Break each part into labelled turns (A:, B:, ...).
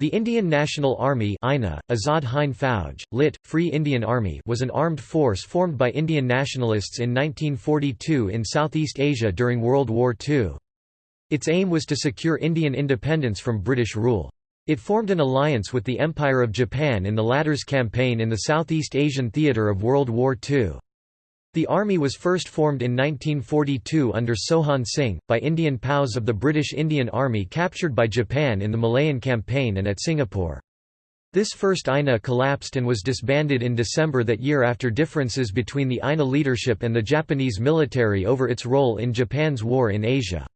A: The Indian National Army INA, Azad Hind Fauj, lit. Free Indian Army was an armed force formed by Indian nationalists in 1942 in Southeast Asia during World War II. Its aim was to secure Indian independence from British rule. It formed an alliance with the Empire of Japan in the latter's campaign in the Southeast Asian theatre of World War II. The army was first formed in 1942 under Mohan Singh, by Indian POWs of the British Indian Army captured by Japan in the Malayan Campaign and at Singapore. This first INA collapsed and was disbanded in December that year after differences between the INA leadership and the Japanese military over its role in Japan's war in Asia.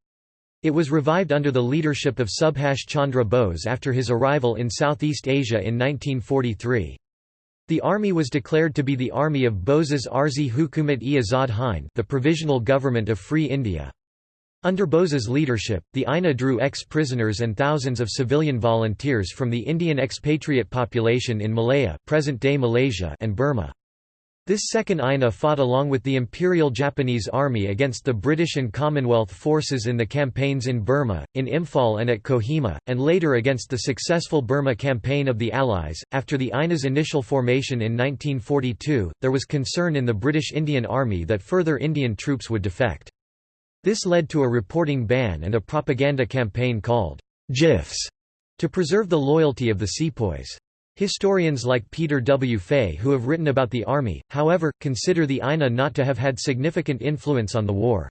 A: It was revived under the leadership of Subhash Chandra Bose after his arrival in Southeast Asia in 1943. The army was declared to be the army of Bose's Arzi Hukumat-e Azad Hind the Provisional Government of Free India. Under Bose's leadership, the INA drew ex-prisoners and thousands of civilian volunteers from the Indian expatriate population in Malaya present-day Malaysia and Burma. This second INA fought along with the Imperial Japanese Army against the British and Commonwealth forces in the campaigns in Burma, in Imphal and at Kohima, and later against the successful Burma campaign of the Allies. After the INA's initial formation in 1942, there was concern in the British Indian Army that further Indian troops would defect. This led to a reporting ban and a propaganda campaign called Jiffs to preserve the loyalty of the sepoys. Historians like Peter W. Fay who have written about the army, however, consider the INA not to have had significant influence on the war.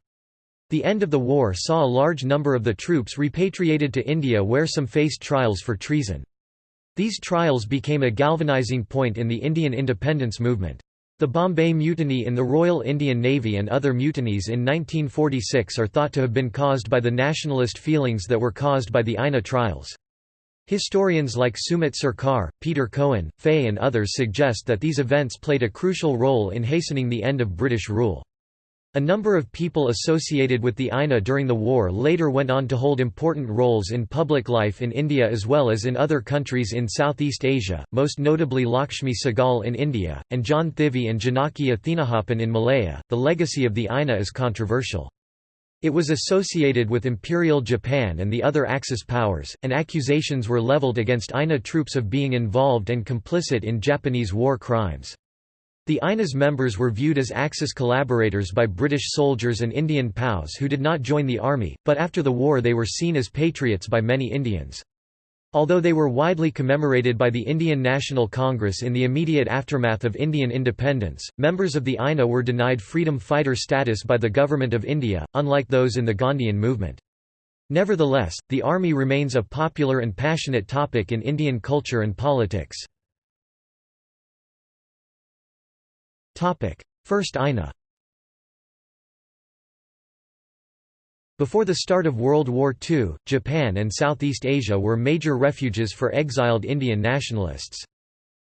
A: The end of the war saw a large number of the troops repatriated to India where some faced trials for treason. These trials became a galvanizing point in the Indian independence movement. The Bombay Mutiny in the Royal Indian Navy and other mutinies in 1946 are thought to have been caused by the nationalist feelings that were caused by the INA trials. Historians like Sumit Sarkar, Peter Cohen, Fay and others suggest that these events played a crucial role in hastening the end of British rule. A number of people associated with the INA during the war later went on to hold important roles in public life in India as well as in other countries in Southeast Asia, most notably Lakshmi Sahgal in India, and John Thivy and Janaki Athinahapan in Malaya. The legacy of the INA is controversial. It was associated with Imperial Japan and the other Axis powers, and accusations were leveled against INA troops of being involved and complicit in Japanese war crimes. The INA's members were viewed as Axis collaborators by British soldiers and Indian POWs who did not join the army, but after the war they were seen as patriots by many Indians. Although they were widely commemorated by the Indian National Congress in the immediate aftermath of Indian independence, members of the INA were denied freedom fighter status by the Government of India, unlike those in the Gandhian movement. Nevertheless, the army remains a popular and passionate topic in Indian culture and politics. First INA Before the start of World War II, Japan and Southeast Asia were major refuges for exiled Indian nationalists.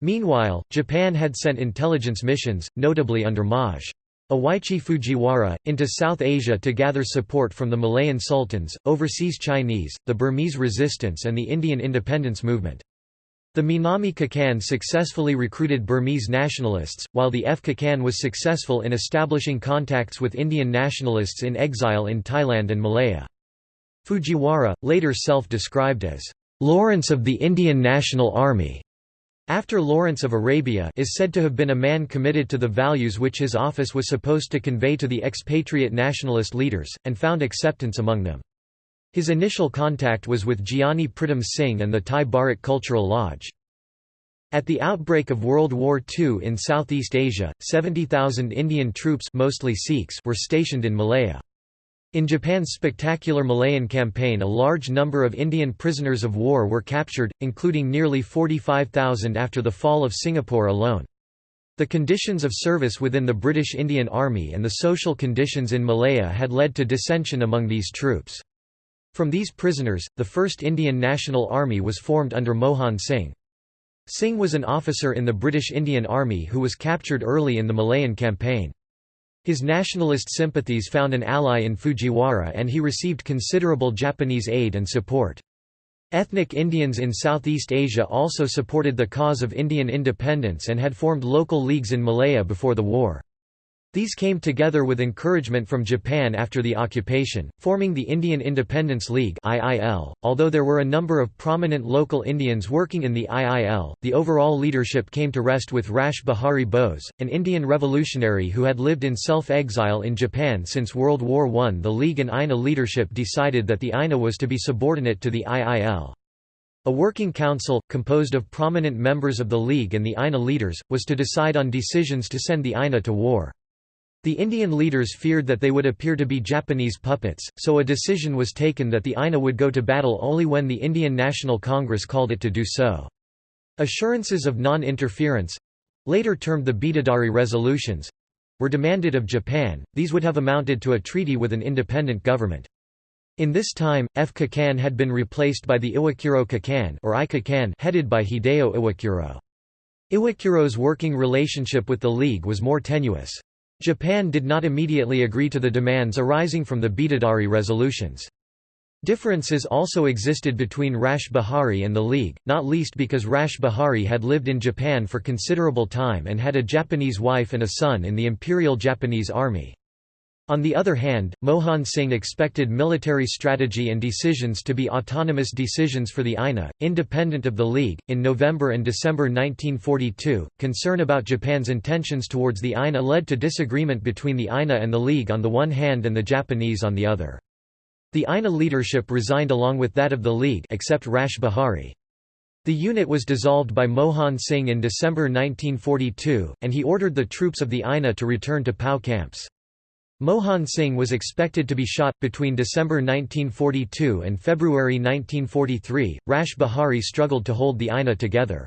A: Meanwhile, Japan had sent intelligence missions, notably under Maj. Iwaichi Fujiwara, into South Asia to gather support from the Malayan sultans, overseas Chinese, the Burmese resistance and the Indian independence movement. The Minami Kikan successfully recruited Burmese nationalists, while the F. Kikan was successful in establishing contacts with Indian nationalists in exile in Thailand and Malaya. Fujiwara, later self-described as, "...Lawrence of the Indian National Army", after Lawrence of Arabia is said to have been a man committed to the values which his office was supposed to convey to the expatriate nationalist leaders, and found acceptance among them. His initial contact was with Giani Pritam Singh and the Thai Bharat Cultural Lodge. At the outbreak of World War II in Southeast Asia, 70,000 Indian troops mostly Sikhs were stationed in Malaya. In Japan's spectacular Malayan campaign a large number of Indian prisoners of war were captured, including nearly 45,000 after the fall of Singapore alone. The conditions of service within the British Indian Army and the social conditions in Malaya had led to dissension among these troops. From these prisoners, the first Indian National Army was formed under Mohan Singh. Singh was an officer in the British Indian Army who was captured early in the Malayan campaign. His nationalist sympathies found an ally in Fujiwara and he received considerable Japanese aid and support. Ethnic Indians in Southeast Asia also supported the cause of Indian independence and had formed local leagues in Malaya before the war. These came together with encouragement from Japan after the occupation, forming the Indian Independence League (IIL). Although there were a number of prominent local Indians working in the IIL, the overall leadership came to rest with Rash Behari Bose, an Indian revolutionary who had lived in self-exile in Japan since World War I. The League and INA leadership decided that the INA was to be subordinate to the IIL. A working council, composed of prominent members of the League and the INA leaders, was to decide on decisions to send the INA to war. The Indian leaders feared that they would appear to be Japanese puppets, so a decision was taken that the INA would go to battle only when the Indian National Congress called it to do so. Assurances of non-interference—later termed the Bidadari Resolutions—were demanded of Japan, these would have amounted to a treaty with an independent government. In this time, F. Kikan had been replaced by the Iwakuro Kikan or I Kikan headed by Hideo Iwakuro. Iwakuro's working relationship with the League was more tenuous. Japan did not immediately agree to the demands arising from the Bidadari resolutions. Differences also existed between Rash Behari and the League, not least because Rash Behari had lived in Japan for considerable time and had a Japanese wife and a son in the Imperial Japanese Army. On the other hand, Mohan Singh expected military strategy and decisions to be autonomous decisions for the INA, independent of the League. In November and December 1942, concern about Japan's intentions towards the INA led to disagreement between the INA and the League on the one hand and the Japanese on the other. The INA leadership resigned along with that of the League except Rash Behari. The unit was dissolved by Mohan Singh in December 1942, and he ordered the troops of the INA to return to POW camps. Mohan Singh was expected to be shot. Between December 1942 and February 1943, Rash Behari struggled to hold the INA together.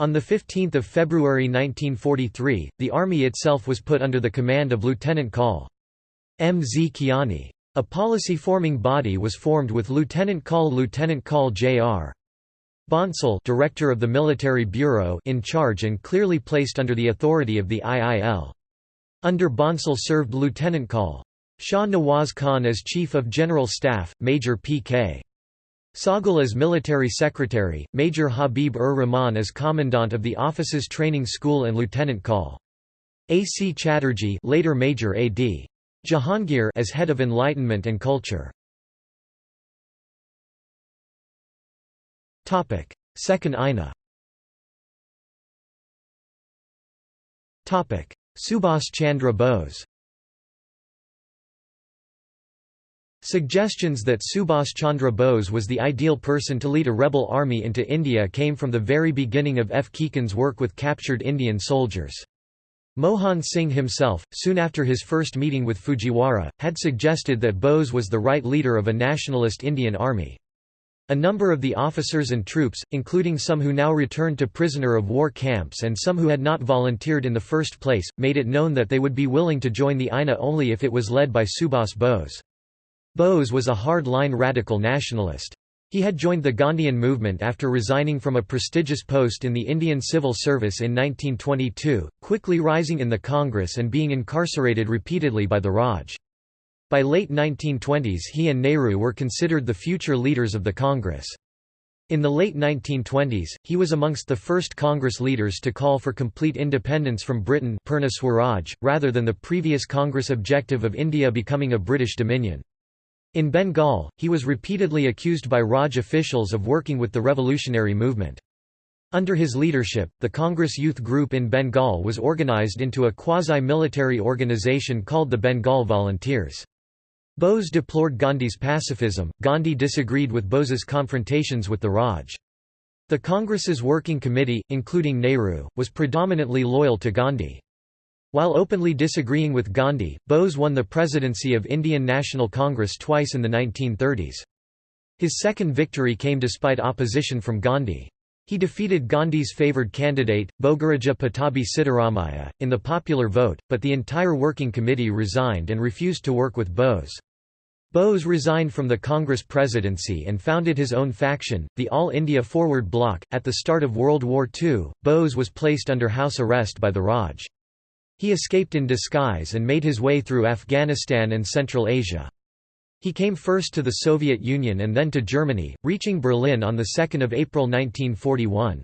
A: On 15 February 1943, the army itself was put under the command of Lieutenant Col. M. Z. Kiani. A policy-forming body was formed with Lieutenant Col Lieutenant Col J.R. Bhonsle director of the Military Bureau in charge and clearly placed under the authority of the IIL. Under Bhonsle served Lieutenant Col. Shah Nawaz Khan as Chief of General Staff, Major P.K. Sahgal as Military Secretary, Major Habib-ur-Rahman as Commandant of the Officers Training School and Lieutenant Col. A. C. Chatterjee later Major A. D. Jahangir as Head of Enlightenment and Culture. Second INA Subhas Chandra Bose Suggestions that Subhas Chandra Bose was the ideal person to lead a rebel army into India came from the very beginning of F. Kikan's work with captured Indian soldiers. Mohan Singh himself, soon after his first meeting with Fujiwara, had suggested that Bose was the right leader of a nationalist Indian army. A number of the officers and troops, including some who now returned to prisoner of war camps and some who had not volunteered in the first place, made it known that they would be willing to join the INA only if it was led by Subhas Bose. Bose was a hard-line radical nationalist. He had joined the Gandhian movement after resigning from a prestigious post in the Indian Civil Service in 1922, quickly rising in the Congress and being incarcerated repeatedly by the Raj. By late 1920s he and Nehru were considered the future leaders of the Congress. In the late 1920s, he was amongst the first Congress leaders to call for complete independence from Britain Purna Swaraj, rather than the previous Congress objective of India becoming a British dominion. In Bengal, he was repeatedly accused by Raj officials of working with the revolutionary movement. Under his leadership, the Congress Youth Group in Bengal was organized into a quasi-military organization called the Bengal Volunteers. Bose deplored Gandhi's pacifism, Gandhi disagreed with Bose's confrontations with the Raj. The Congress's working committee, including Nehru, was predominantly loyal to Gandhi. While openly disagreeing with Gandhi, Bose won the presidency of Indian National Congress twice in the 1930s. His second victory came despite opposition from Gandhi. He defeated Gandhi's favoured candidate, Bogaraja Pattabhi Sitaramayya, in the popular vote, but the entire working committee resigned and refused to work with Bose. Bose resigned from the Congress presidency and founded his own faction, the All India Forward Bloc. At the start of World War II, Bose was placed under house arrest by the Raj. He escaped in disguise and made his way through Afghanistan and Central Asia. He came first to the Soviet Union and then to Germany, reaching Berlin on 2 April 1941.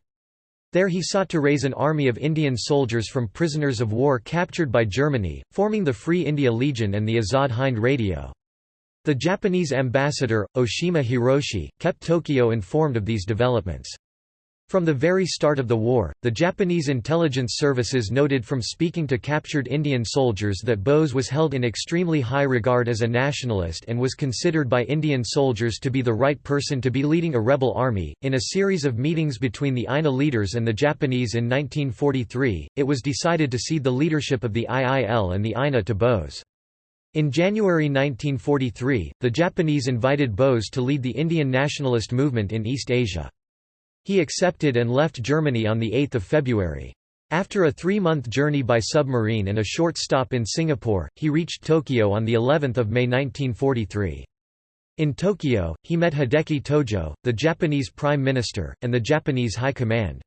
A: There he sought to raise an army of Indian soldiers from prisoners of war captured by Germany, forming the Free India Legion and the Azad Hind Radio. The Japanese ambassador, Oshima Hiroshi, kept Tokyo informed of these developments. From the very start of the war, the Japanese intelligence services noted from speaking to captured Indian soldiers that Bose was held in extremely high regard as a nationalist and was considered by Indian soldiers to be the right person to be leading a rebel army. In a series of meetings between the INA leaders and the Japanese in 1943, it was decided to cede the leadership of the IIL and the INA to Bose. In January 1943, the Japanese invited Bose to lead the Indian nationalist movement in East Asia. He accepted and left Germany on 8 February. After a three-month journey by submarine and a short stop in Singapore, he reached Tokyo on of May 1943. In Tokyo, he met Hideki Tojo, the Japanese Prime Minister, and the Japanese High Command.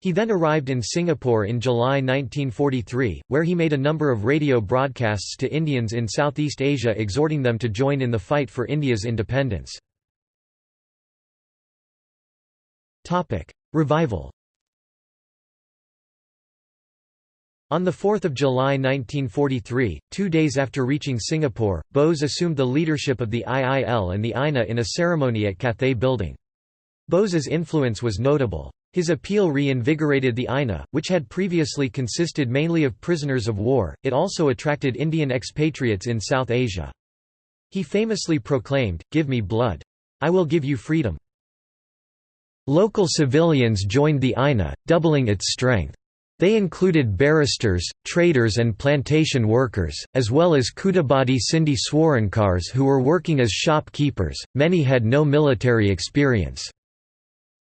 A: He then arrived in Singapore in July 1943, where he made a number of radio broadcasts to Indians in Southeast Asia exhorting them to join in the fight for India's independence. Revival On 4 July 1943, two days after reaching Singapore, Bose assumed the leadership of the IIL and the INA in a ceremony at Cathay Building. Bose's influence was notable. His appeal reinvigorated the INA, which had previously consisted mainly of prisoners of war, it also attracted Indian expatriates in South Asia. He famously proclaimed, Give me blood. I will give you freedom. Local civilians joined the INA, doubling its strength. They included barristers, traders and plantation workers, as well as Kudabadi Sindhi Swarnkars who were working as shopkeepers, many had no military experience.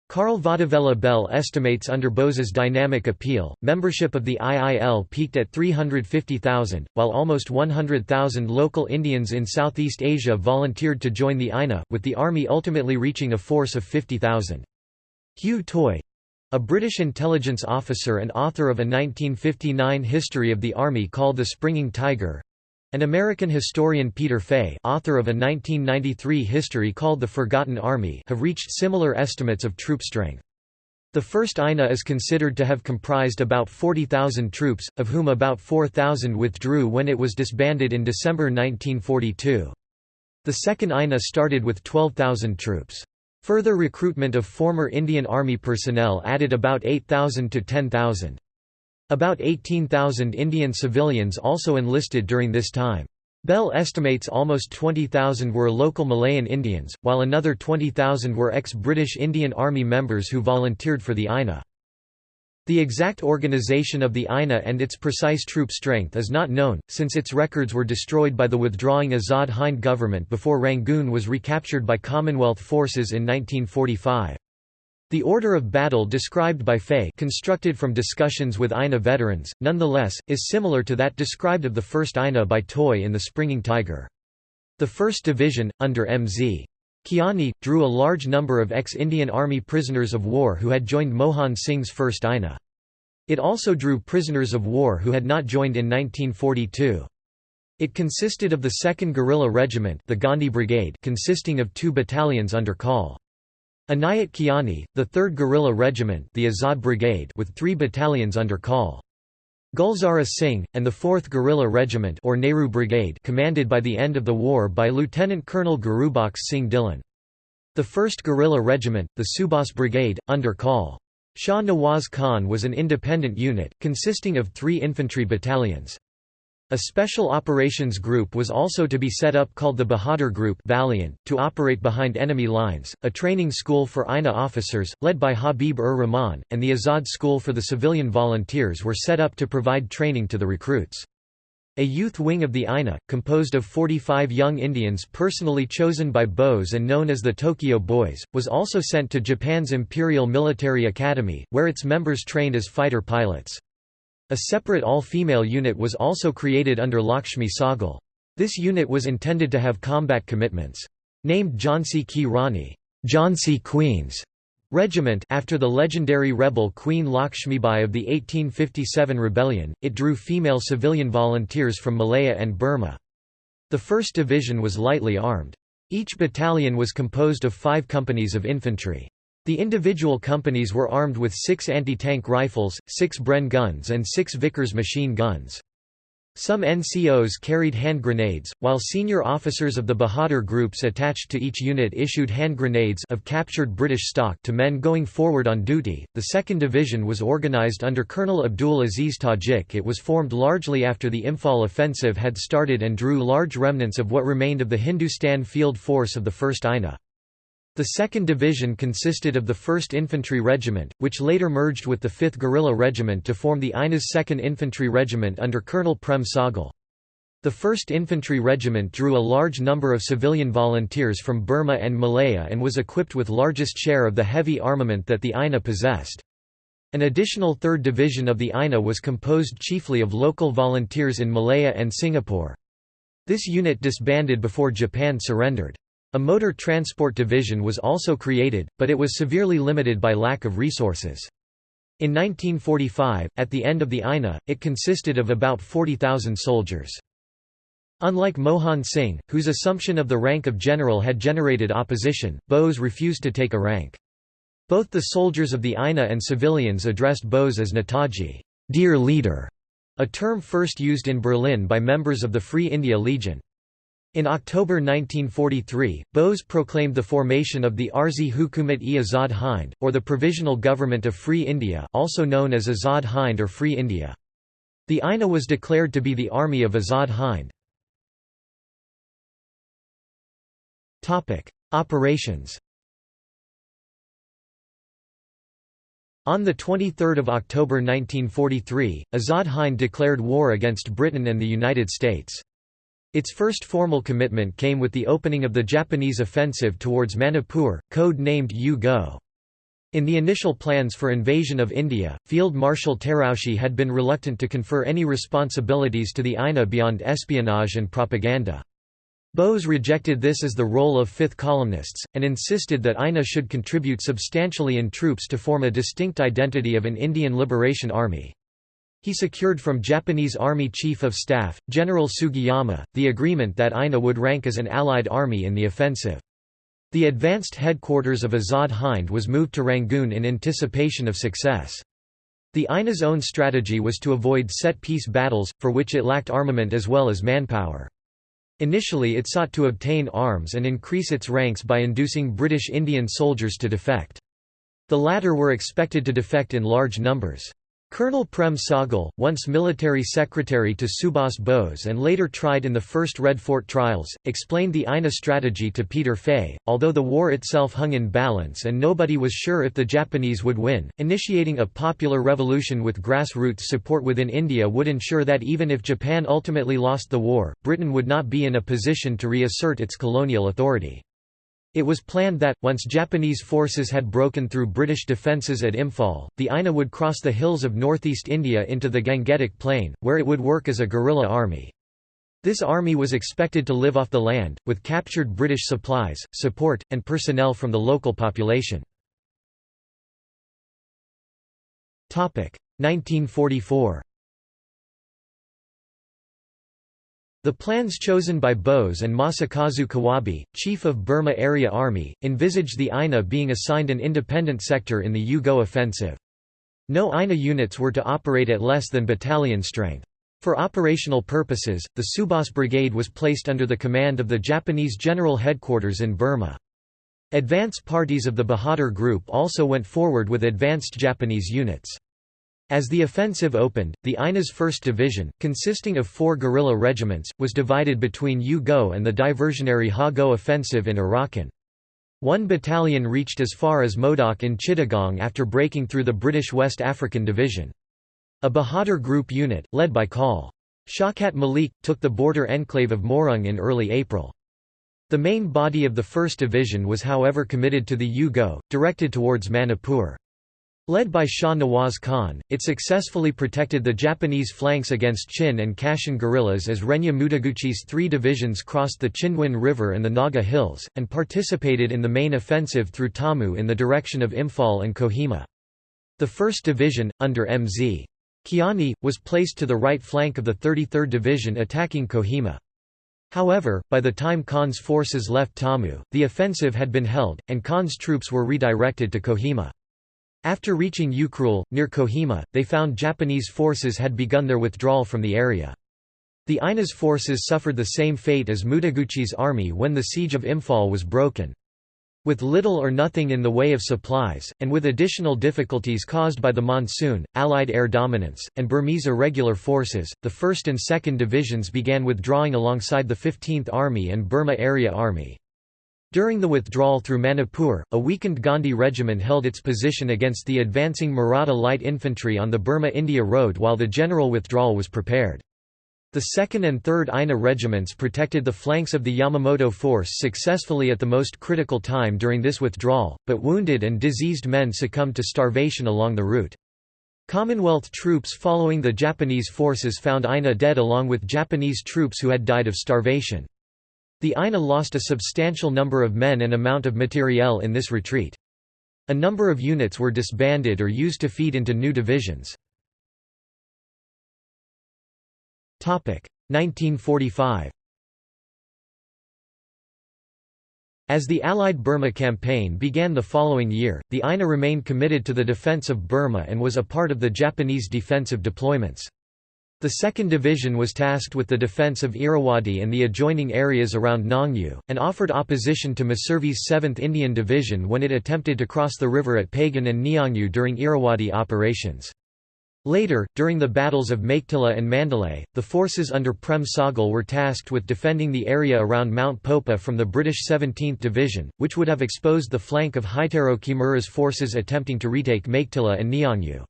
A: Carl Vadivella Belle estimates under Bose's dynamic appeal, membership of the IIL peaked at 350,000, while almost 100,000 local Indians in Southeast Asia volunteered to join the INA, with the army ultimately reaching a force of 50,000. Hugh Toye a British intelligence officer and author of a 1959 history of the Army called The Springing Tiger and American historian Peter Fay author of a 1993 history called The Forgotten Army have reached similar estimates of troop strength. The first INA is considered to have comprised about 40,000 troops, of whom about 4,000 withdrew when it was disbanded in December 1942. The second INA started with 12,000 troops. Further recruitment of former Indian Army personnel added about 8,000 to 10,000. About 18,000 Indian civilians also enlisted during this time. Belle estimates almost 20,000 were local Malayan Indians, while another 20,000 were ex-British Indian Army members who volunteered for the INA. The exact organization of the INA and its precise troop strength is not known, since its records were destroyed by the withdrawing Azad Hind government before Rangoon was recaptured by Commonwealth forces in 1945. The order of battle described by Fay constructed from discussions with INA veterans, nonetheless, is similar to that described of the 1st INA by Toye in The Springing Tiger. The 1st Division, under M.Z. Kiani, drew a large number of ex-Indian Army prisoners of war who had joined Mohan Singh's 1st INA. It also drew prisoners of war who had not joined in 1942. It consisted of the 2nd Guerrilla Regiment the Gandhi Brigade consisting of two battalions under call. Inayat Kiani, the 3rd Guerrilla Regiment the Azad Brigade with three battalions under Col. Gulzara Singh, and the 4th Guerrilla Regiment or Nehru Brigade commanded by the end of the war by Lieutenant Colonel Gurubaksh Singh Dhillon. The 1st Guerrilla Regiment, the Subhas Brigade, under Col. Shah Nawaz Khan was an independent unit, consisting of three infantry battalions. A special operations group was also to be set up called the Bahadur Group Valiant, to operate behind enemy lines, a training school for INA officers, led by Habib-ur-Rahman, and the Azad School for the civilian volunteers were set up to provide training to the recruits. A youth wing of the INA, composed of 45 young Indians personally chosen by Bose and known as the Tokyo Boys, was also sent to Japan's Imperial Military Academy, where its members trained as fighter pilots. A separate all-female unit was also created under Lakshmi Sahgal. This unit was intended to have combat commitments. Named Jhansi Ki Rani Jhansi Queens Regiment after the legendary rebel Queen Lakshmibai of the 1857 rebellion, it drew female civilian volunteers from Malaya and Burma. The 1st Division was lightly armed. Each battalion was composed of five companies of infantry. The individual companies were armed with six anti-tank rifles, six Bren guns and six Vickers machine guns. Some NCOs carried hand grenades, while senior officers of the Bahadur groups attached to each unit issued hand grenades of captured British stock to men going forward on duty. The 2nd Division was organised under Colonel Abdul Aziz Tajik. It was formed largely after the Imphal offensive had started and drew large remnants of what remained of the Hindustan Field Force of the 1st INA. The 2nd Division consisted of the 1st Infantry Regiment, which later merged with the 5th Guerrilla Regiment to form the INA's 2nd Infantry Regiment under Colonel Prem Sahgal. The 1st Infantry Regiment drew a large number of civilian volunteers from Burma and Malaya and was equipped with largest share of the heavy armament that the INA possessed. An additional 3rd Division of the INA was composed chiefly of local volunteers in Malaya and Singapore. This unit disbanded before Japan surrendered. A motor transport division was also created, but it was severely limited by lack of resources. In 1945, at the end of the INA, it consisted of about 40,000 soldiers. Unlike Mohan Singh, whose assumption of the rank of general had generated opposition, Bose refused to take a rank. Both the soldiers of the INA and civilians addressed Bose as Netaji, dear leader, a term first used in Berlin by members of the Free India Legion. In October 1943, Bose proclaimed the formation of the Arzi Hukumat-e Azad Hind, or the Provisional Government of Free India also known as Azad Hind or Free India. The INA was declared to be the Army of Azad Hind. Operations On 23 October 1943, Azad Hind declared war against Britain and the United States. Its first formal commitment came with the opening of the Japanese offensive towards Manipur, code-named U-Go. In the initial plans for invasion of India, Field Marshal Terauchi had been reluctant to confer any responsibilities to the INA beyond espionage and propaganda. Bose rejected this as the role of fifth columnists, and insisted that INA should contribute substantially in troops to form a distinct identity of an Indian Liberation Army. He secured from Japanese Army Chief of Staff, General Sugiyama, the agreement that INA would rank as an Allied army in the offensive. The advanced headquarters of Azad Hind was moved to Rangoon in anticipation of success. The INA's own strategy was to avoid set-piece battles, for which it lacked armament as well as manpower. Initially it sought to obtain arms and increase its ranks by inducing British Indian soldiers to defect. The latter were expected to defect in large numbers. Colonel Prem Sahgal, once military secretary to Subhas Bose and later tried in the first Red Fort trials, explained the INA strategy to Peter Fay. Although the war itself hung in balance and nobody was sure if the Japanese would win, initiating a popular revolution with grassroots support within India would ensure that even if Japan ultimately lost the war, Britain would not be in a position to reassert its colonial authority. It was planned that, once Japanese forces had broken through British defences at Imphal, the INA would cross the hills of northeast India into the Gangetic Plain, where it would work as a guerrilla army. This army was expected to live off the land, with captured British supplies, support, and personnel from the local population. 1944 The plans chosen by Bose and Masakazu Kawabe, chief of Burma Area Army, envisaged the INA being assigned an independent sector in the U-Go offensive. No INA units were to operate at less than battalion strength. For operational purposes, the Subhas Brigade was placed under the command of the Japanese General Headquarters in Burma. Advance parties of the Bahadur Group also went forward with advanced Japanese units. As the offensive opened, the INA's 1st Division, consisting of four guerrilla regiments, was divided between U-Go and the diversionary Ha-Go offensive in Arakan. One battalion reached as far as Mowdok in Chittagong after breaking through the British West African Division. A Bahadur Group unit, led by Col. Shaukat Malik, took the border enclave of Moirang in early April. The main body of the 1st Division was however committed to the U-Go, directed towards Manipur. Led by Shah Nawaz Khan, it successfully protected the Japanese flanks against Chin and Kachin guerrillas as Renya Mutaguchi's three divisions crossed the Chindwin River and the Naga Hills, and participated in the main offensive through Tammu in the direction of Imphal and Kohima. The 1st Division, under M.Z. Kiani, was placed to the right flank of the 33rd Division attacking Kohima. However, by the time Khan's forces left Tammu, the offensive had been held, and Khan's troops were redirected to Kohima. After reaching Ukhrul, near Kohima, they found Japanese forces had begun their withdrawal from the area. The INA's forces suffered the same fate as Mutaguchi's army when the siege of Imphal was broken. With little or nothing in the way of supplies, and with additional difficulties caused by the monsoon, Allied air dominance, and Burmese irregular forces, the 1st and 2nd Divisions began withdrawing alongside the 15th Army and Burma Area Army. During the withdrawal through Manipur, a weakened Gandhi regiment held its position against the advancing Maratha light infantry on the Burma-India road while the general withdrawal was prepared. The 2nd and 3rd INA regiments protected the flanks of the Yamamoto force successfully at the most critical time during this withdrawal, but wounded and diseased men succumbed to starvation along the route. Commonwealth troops following the Japanese forces found INA dead along with Japanese troops who had died of starvation. The INA lost a substantial number of men and amount of materiel in this retreat. A number of units were disbanded or used to feed into new divisions. 1945 As the Allied Burma campaign began the following year, the INA remained committed to the defense of Burma and was a part of the Japanese defensive deployments. The 2nd Division was tasked with the defense of Irrawaddy and the adjoining areas around Nyaungu, and offered opposition to Messervy's 7th Indian Division when it attempted to cross the river at Pagan and Nyaungu during Irrawaddy operations. Later, during the battles of Meiktila and Mandalay, the forces under Prem Sahgal were tasked with defending the area around Mount Popa from the British 17th Division, which would have exposed the flank of Heitaro Kimura's forces attempting to retake Meiktila and Nyaungu.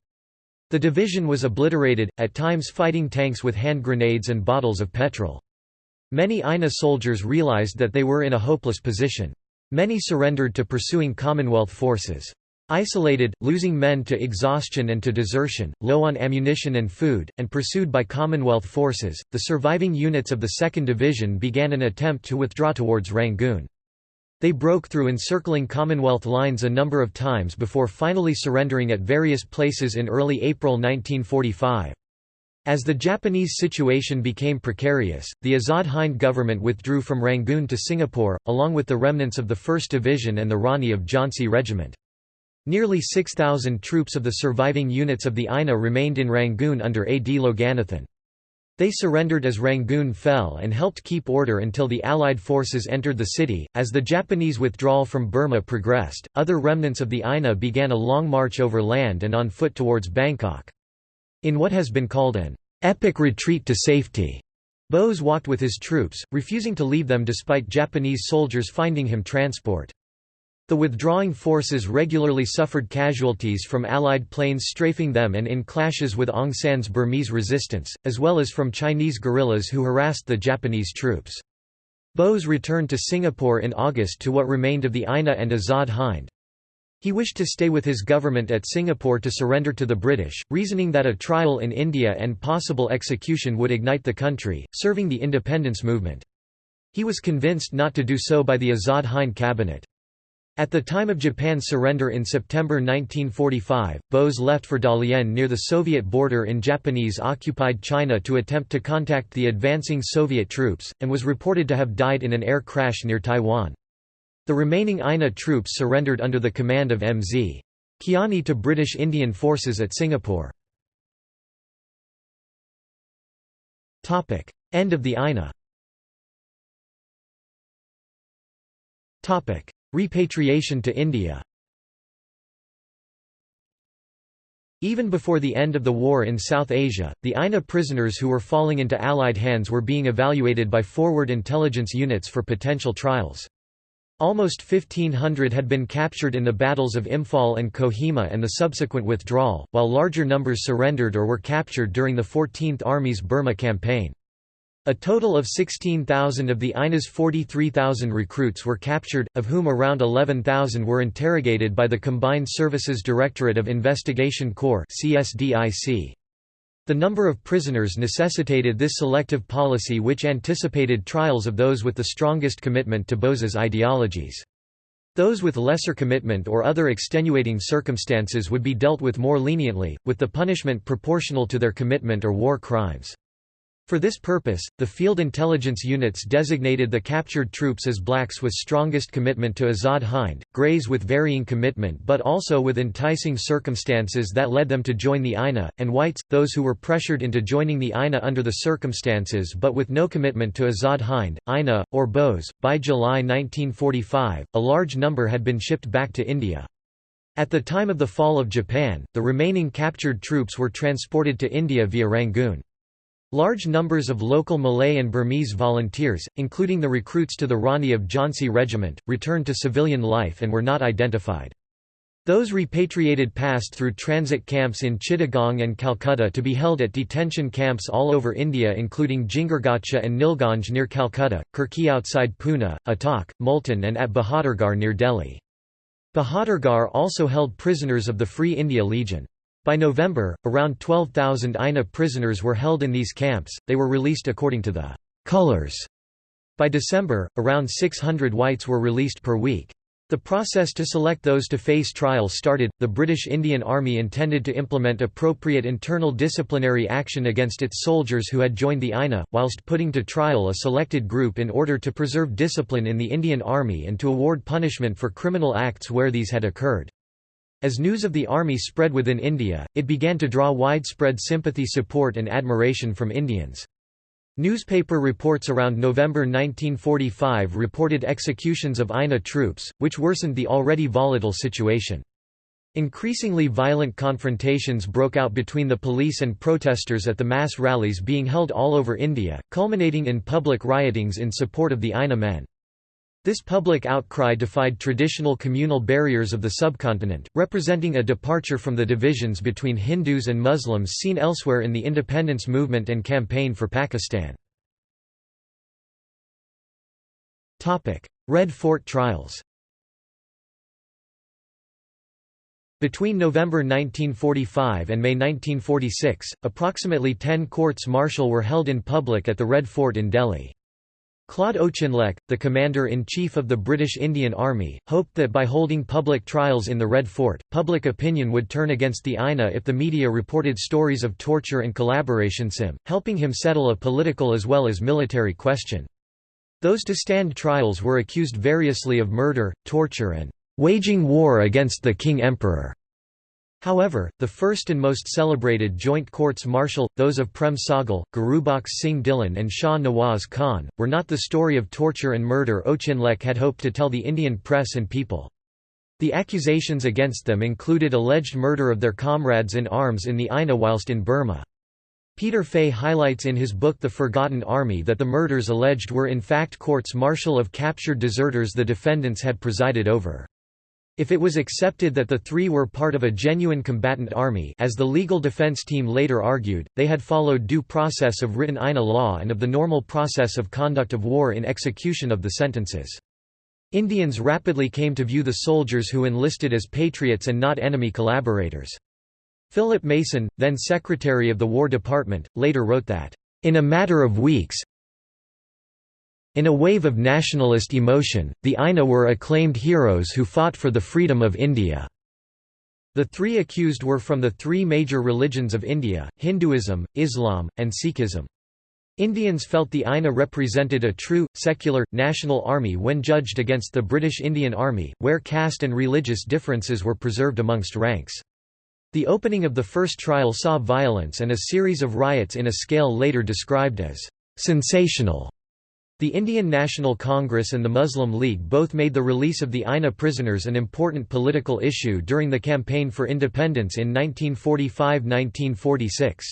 A: The division was obliterated, at times fighting tanks with hand grenades and bottles of petrol. Many INA soldiers realised that they were in a hopeless position. Many surrendered to pursuing Commonwealth forces. Isolated, losing men to exhaustion and to desertion, low on ammunition and food, and pursued by Commonwealth forces, the surviving units of the 2nd Division began an attempt to withdraw towards Rangoon. They broke through encircling Commonwealth lines a number of times before finally surrendering at various places in early April 1945. As the Japanese situation became precarious, the Azad Hind government withdrew from Rangoon to Singapore, along with the remnants of the 1st Division and the Rani of Jhansi Regiment. Nearly 6,000 troops of the surviving units of the INA remained in Rangoon under A. D. Loganathan. They surrendered as Rangoon fell and helped keep order until the Allied forces entered the city. As the Japanese withdrawal from Burma progressed, other remnants of the INA began a long march over land and on foot towards Bangkok. In what has been called an epic retreat to safety, Bose walked with his troops, refusing to leave them despite Japanese soldiers finding him transport. The withdrawing forces regularly suffered casualties from Allied planes strafing them and in clashes with Aung San's Burmese resistance, as well as from Chinese guerrillas who harassed the Japanese troops. Bose returned to Singapore in August to what remained of the INA and Azad Hind. He wished to stay with his government at Singapore to surrender to the British, reasoning that a trial in India and possible execution would ignite the country, serving the independence movement. He was convinced not to do so by the Azad Hind cabinet. At the time of Japan's surrender in September 1945, Bose left for Dalian near the Soviet border in Japanese-occupied China to attempt to contact the advancing Soviet troops, and was reported to have died in an air crash near Taiwan. The remaining INA troops surrendered under the command of M.Z. Kiani to British Indian forces at Singapore. End of the INA Repatriation to India Even before the end of the war in South Asia, the INA prisoners who were falling into Allied hands were being evaluated by forward intelligence units for potential trials. Almost 1,500 had been captured in the battles of Imphal and Kohima and the subsequent withdrawal, while larger numbers surrendered or were captured during the 14th Army's Burma campaign. A total of 16,000 of the INA's 43,000 recruits were captured, of whom around 11,000 were interrogated by the Combined Services Directorate of Investigation Corps The number of prisoners necessitated this selective policy which anticipated trials of those with the strongest commitment to Bose's ideologies. Those with lesser commitment or other extenuating circumstances would be dealt with more leniently, with the punishment proportional to their commitment or war crimes. For this purpose, the field intelligence units designated the captured troops as blacks with strongest commitment to Azad Hind, greys with varying commitment but also with enticing circumstances that led them to join the INA, and whites, those who were pressured into joining the INA under the circumstances but with no commitment to Azad Hind, INA, or Bose. By July 1945, a large number had been shipped back to India. At the time of the fall of Japan, the remaining captured troops were transported to India via Rangoon. Large numbers of local Malay and Burmese volunteers, including the recruits to the Rani of Jhansi Regiment, returned to civilian life and were not identified. Those repatriated passed through transit camps in Chittagong and Calcutta to be held at detention camps all over India including Jingargacha and Nilganj near Calcutta, Kirkee outside Pune, Attock, Multan and at Bahadurgarh near Delhi. Bahadurgarh also held prisoners of the Free India Legion. By November, around 12,000 INA prisoners were held in these camps, they were released according to the «colors». By December, around 600 whites were released per week. The process to select those to face trial started. The British Indian Army intended to implement appropriate internal disciplinary action against its soldiers who had joined the INA, whilst putting to trial a selected group in order to preserve discipline in the Indian Army and to award punishment for criminal acts where these had occurred. As news of the army spread within India, it began to draw widespread sympathy support and admiration from Indians. Newspaper reports around November 1945 reported executions of INA troops, which worsened the already volatile situation. Increasingly violent confrontations broke out between the police and protesters at the mass rallies being held all over India, culminating in public riotings in support of the INA men. This public outcry defied traditional communal barriers of the subcontinent, representing a departure from the divisions between Hindus and Muslims seen elsewhere in the independence movement and campaign for Pakistan. Red Fort trials Between November 1945 and May 1946, approximately ten courts-martial were held in public at the Red Fort in Delhi. Claude Auchinleck, the commander-in-chief of the British Indian Army, hoped that by holding public trials in the Red Fort, public opinion would turn against the INA if the media reported stories of torture and collaboration sim, helping him settle a political as well as military question. Those to stand trials were accused variously of murder, torture and "...waging war against the King Emperor." However, the first and most celebrated joint courts-martial, those of Prem Sahgal, Gurubaksh Singh Dhillon and Shah Nawaz Khan, were not the story of torture and murder Auchinleck had hoped to tell the Indian press and people. The accusations against them included alleged murder of their comrades in arms in the INA whilst in Burma. Peter Fay highlights in his book The Forgotten Army that the murders alleged were in fact courts-martial of captured deserters the defendants had presided over. If it was accepted that the three were part of a genuine combatant army as the legal defense team later argued, they had followed due process of written INA law and of the normal process of conduct of war in execution of the sentences. Indians rapidly came to view the soldiers who enlisted as patriots and not enemy collaborators. Philip Mason, then Secretary of the War Department, later wrote that, "...in a matter of weeks, in a wave of nationalist emotion, the INA were acclaimed heroes who fought for the freedom of India. The three accused were from the three major religions of India, Hinduism, Islam, and Sikhism. Indians felt the INA represented a true, secular, national army when judged against the British Indian Army, where caste and religious differences were preserved amongst ranks. The opening of the first trial saw violence and a series of riots in a scale later described as sensational. The Indian National Congress and the Muslim League both made the release of the INA prisoners an important political issue during the campaign for independence in 1945–1946.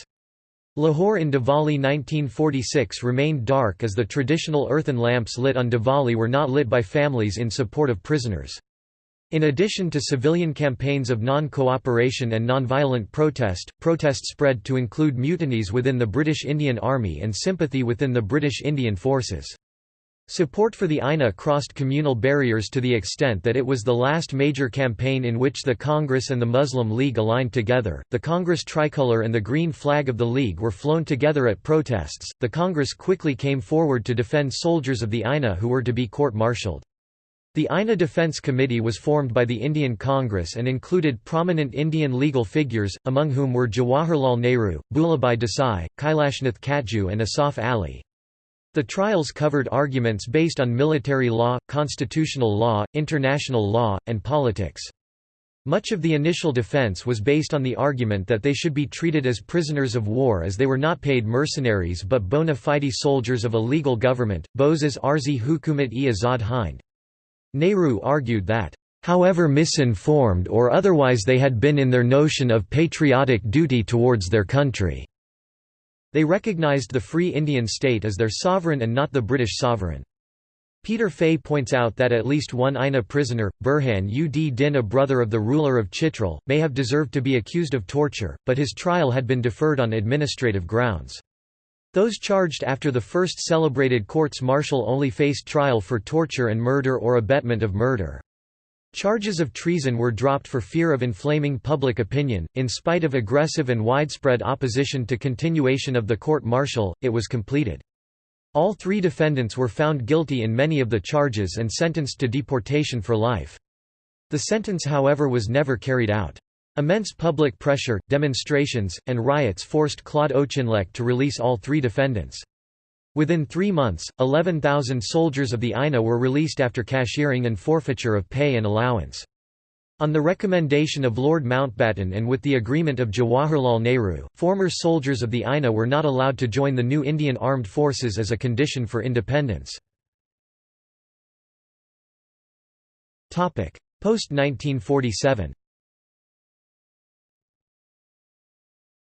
A: Lahore in Diwali 1946 remained dark as the traditional earthen lamps lit on Diwali were not lit by families in support of prisoners. In addition to civilian campaigns of non-cooperation and non-violent protest, protest spread to include mutinies within the British Indian Army and sympathy within the British Indian Forces. Support for the INA crossed communal barriers to the extent that it was the last major campaign in which the Congress and the Muslim League aligned together. The Congress tricolour and the green flag of the League were flown together at protests. The Congress quickly came forward to defend soldiers of the INA who were to be court martialed. The INA Defence Committee was formed by the Indian Congress and included prominent Indian legal figures, among whom were Jawaharlal Nehru, Bhulabhai Desai, Kailashnath Katju and Asaf Ali. The trials covered arguments based on military law, constitutional law, international law, and politics. Much of the initial defense was based on the argument that they should be treated as prisoners of war as they were not paid mercenaries but bona fide soldiers of a legal government, Boses Arzi Hukumat-e Azad Hind. Nehru argued that, "...however misinformed or otherwise they had been in their notion of patriotic duty towards their country." They recognized the Free Indian State as their sovereign and not the British sovereign. Peter Fay points out that at least one INA prisoner, Burhan ud Din a brother of the ruler of Chitral, may have deserved to be accused of torture, but his trial had been deferred on administrative grounds. Those charged after the first celebrated courts-martial only faced trial for torture and murder or abetment of murder. Charges of treason were dropped for fear of inflaming public opinion. In spite of aggressive and widespread opposition to continuation of the court-martial, it was completed. All three defendants were found guilty in many of the charges and sentenced to deportation for life. The sentence however was never carried out. Immense public pressure, demonstrations, and riots forced Claude Auchinleck to release all three defendants. Within three months, 11,000 soldiers of the INA were released after cashiering and forfeiture of pay and allowance. On the recommendation of Lord Mountbatten and with the agreement of Jawaharlal Nehru, former soldiers of the INA were not allowed to join the new Indian Armed Forces as a condition for independence. Post-1947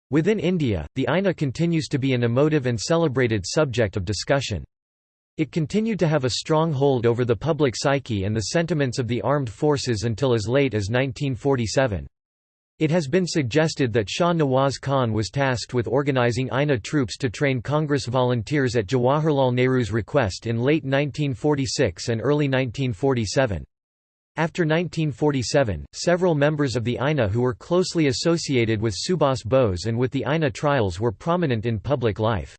A: Within India, the INA continues to be an emotive and celebrated subject of discussion. It continued to have a strong hold over the public psyche and the sentiments of the armed forces until as late as 1947. It has been suggested that Shah Nawaz Khan was tasked with organizing INA troops to train Congress volunteers at Jawaharlal Nehru's request in late 1946 and early 1947. After 1947, several members of the INA who were closely associated with Subhas Bose and with the INA trials were prominent in public life.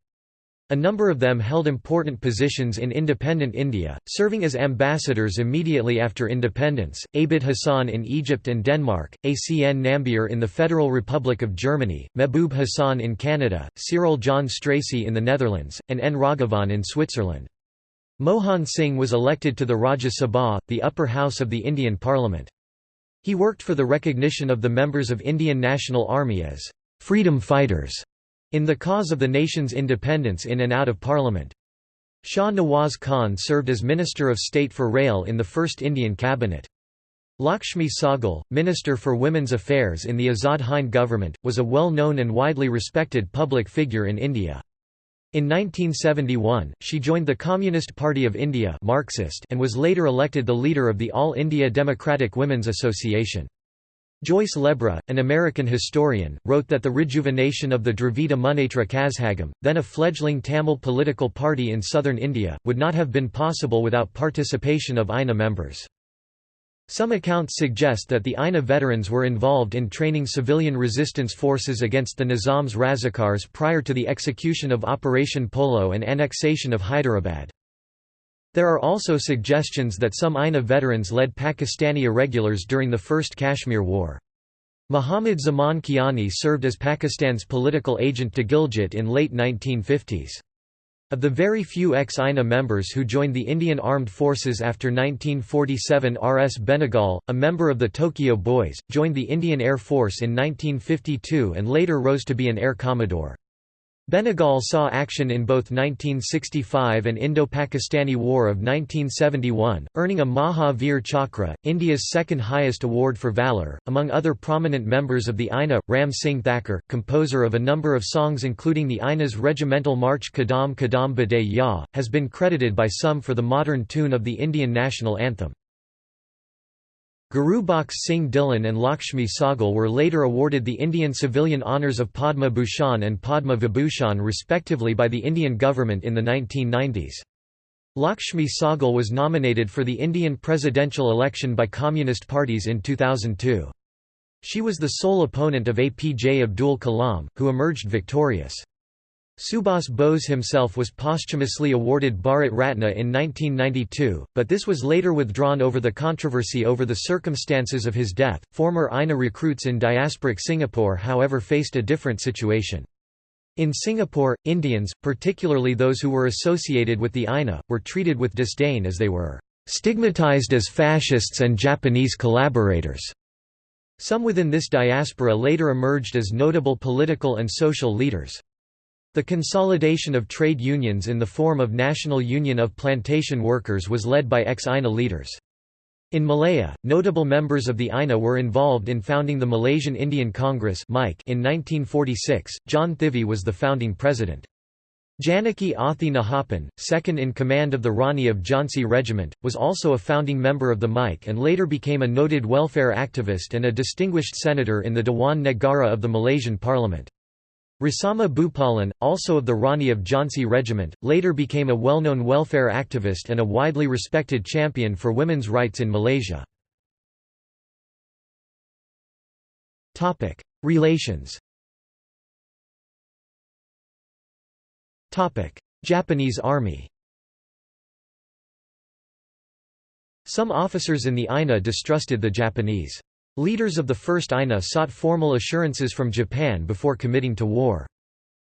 A: A number of them held important positions in independent India, serving as ambassadors immediately after independence, Abid Hassan in Egypt and Denmark, Acn Nambiar in the Federal Republic of Germany, Mehboob Hassan in Canada, Cyril John Stracey in the Netherlands, and N. Raghavan in Switzerland. Mohan Singh was elected to the Rajya Sabha, the upper house of the Indian Parliament. He worked for the recognition of the members of Indian National Army as freedom fighters in the cause of the nation's independence in and out of Parliament. Shah Nawaz Khan served as Minister of State for Rail in the first Indian cabinet. Lakshmi Sahgal, Minister for Women's Affairs in the Azad Hind government, was a well-known and widely respected public figure in India. In 1971, she joined the Communist Party of India Marxist and was later elected the leader of the All India Democratic Women's Association. Joyce Lebra, an American historian, wrote that the rejuvenation of the Dravida Munnetra Kazhagam, then a fledgling Tamil political party in southern India, would not have been possible without participation of INA members. Some accounts suggest that the INA veterans were involved in training civilian resistance forces against the Nizam's Razakars prior to the execution of Operation Polo and annexation of Hyderabad. There are also suggestions that some INA veterans led Pakistani irregulars during the First Kashmir War. Muhammad Zaman Kiani served as Pakistan's political agent to Gilgit in late 1950s. Of the very few ex-INA members who joined the Indian Armed Forces after 1947 R. S. Benegal, a member of the Tokyo Boys, joined the Indian Air Force in 1952 and later rose to be an Air Commodore. Benegal saw action in both 1965 and Indo-Pakistani War of 1971, earning a Maha Veer Chakra, India's second highest award for valour. Among other prominent members of the INA, Ram Singh Thakur, composer of a number of songs including the INA's regimental march Kadam Kadam Bade Ya, has been credited by some for the modern tune of the Indian national anthem. Gurubaksh Singh Dhillon and Lakshmi Sahgal were later awarded the Indian civilian honours of Padma Bhushan and Padma Vibhushan respectively by the Indian government in the 1990s. Lakshmi Sahgal was nominated for the Indian presidential election by communist parties in 2002. She was the sole opponent of APJ Abdul Kalam, who emerged victorious. Subhas Bose himself was posthumously awarded Bharat Ratna in 1992, but this was later withdrawn over the controversy over the circumstances of his death. Former INA recruits in diasporic Singapore, however, faced a different situation. In Singapore, Indians, particularly those who were associated with the INA, were treated with disdain as they were stigmatized as fascists and Japanese collaborators. Some within this diaspora later emerged as notable political and social leaders. The consolidation of trade unions in the form of National Union of Plantation Workers was led by ex-INA leaders. In Malaya, notable members of the INA were involved in founding the Malaysian Indian Congress in 1946. John Thivy was the founding president. Janaki Athi Nahappan, second in command of the Rani of Jhansi Regiment, was also a founding member of the MIC and later became a noted welfare activist and a distinguished senator in the Dewan Negara of the Malaysian Parliament. Rasammah Bhupalan, also of the Rani of Jhansi Regiment, later became a well-known welfare activist and a widely respected champion for women's rights in Malaysia. Relations Japanese Army Some officers in the INA distrusted the Japanese. Leaders of the First INA sought formal assurances from Japan before committing to war.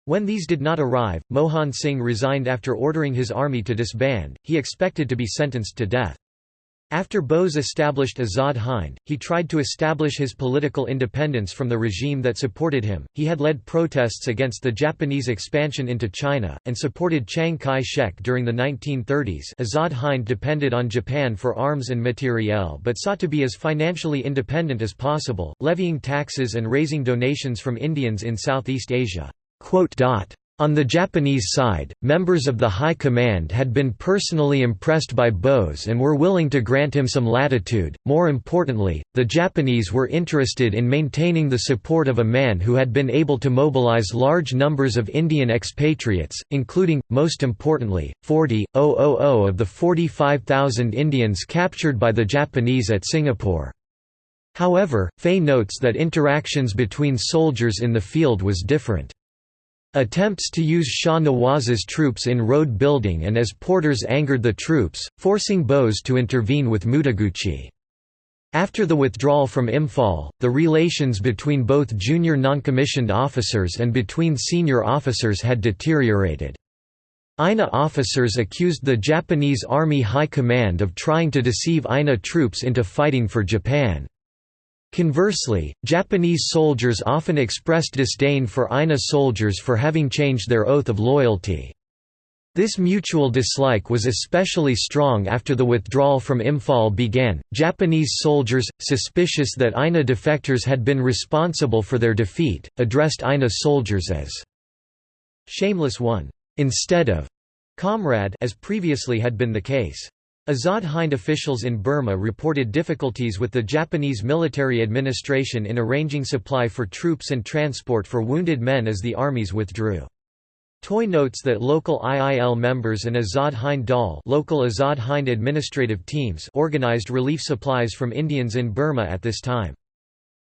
A: When these did not arrive, Mohan Singh resigned after ordering his army to disband, he expected to be sentenced to death. After Bose established Azad Hind, he tried to establish his political independence from the regime that supported him. He had led protests against the Japanese expansion into China, and supported Chiang Kai shek during the 1930s. Azad Hind depended on Japan for arms and materiel but sought to be as financially independent as possible, levying taxes and raising donations from Indians in Southeast Asia. On the Japanese side, members of the High Command had been personally impressed by Bose and were willing to grant him some latitude. More importantly, the Japanese were interested in maintaining the support of a man who had been able to mobilize large numbers of Indian expatriates, including, most importantly, 40,000 of the 45,000 Indians captured by the Japanese at Singapore. However, Fay notes that interactions between soldiers in the field was different. Attempts to use Shah Nawaz's troops in road building and as porters angered the troops, forcing Bose to intervene with Mutaguchi. After the withdrawal from Imphal, the relations between both junior non-commissioned officers and between senior officers had deteriorated. INA officers accused the Japanese Army High Command of trying to deceive INA troops into fighting for Japan. Conversely, Japanese soldiers often expressed disdain for INA soldiers for having changed their oath of loyalty. This mutual dislike was especially strong after the withdrawal from Imphal began. Japanese soldiers, suspicious that INA defectors had been responsible for their defeat, addressed INA soldiers as shameless one, instead of comrade as previously had been the case. Azad Hind officials in Burma reported difficulties with the Japanese military administration in arranging supply for troops and transport for wounded men as the armies withdrew. Toye notes that local IIL members and Azad Hind Dal local Azad Hind administrative teams organized relief supplies from Indians in Burma at this time.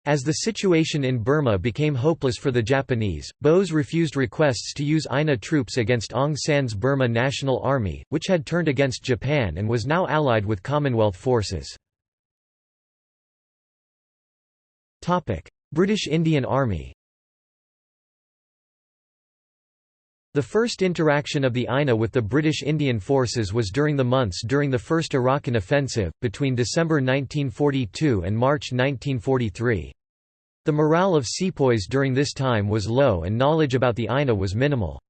A: As the situation in Burma became hopeless for the Japanese, Bose refused requests to use INA troops against Aung San's Burma National Army, which had turned against Japan and was now allied with Commonwealth forces. British Indian Army The first interaction of the INA with the British Indian forces was during the months during the First Arakan Offensive, between December 1942 and March 1943. The morale of sepoys during this time was low and knowledge about the INA was minimal.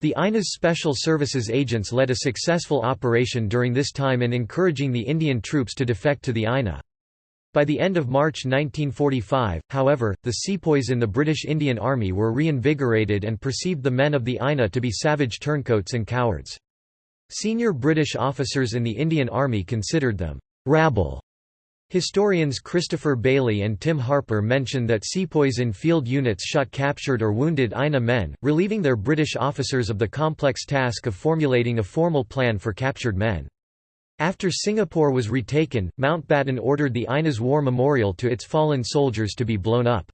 A: The INA's Special Services agents led a successful operation during this time in encouraging the Indian troops to defect to the INA. By the end of March 1945, however, the sepoys in the British Indian Army were reinvigorated and perceived the men of the INA to be savage turncoats and cowards. Senior British officers in the Indian Army considered them rabble Historians Christopher Bayly and Tim Harper mention that sepoys in field units shot captured or wounded INA men, relieving their British officers of the complex task of formulating a formal plan for captured men. After Singapore was retaken, Mountbatten ordered the INA's war memorial to its fallen soldiers to be blown up.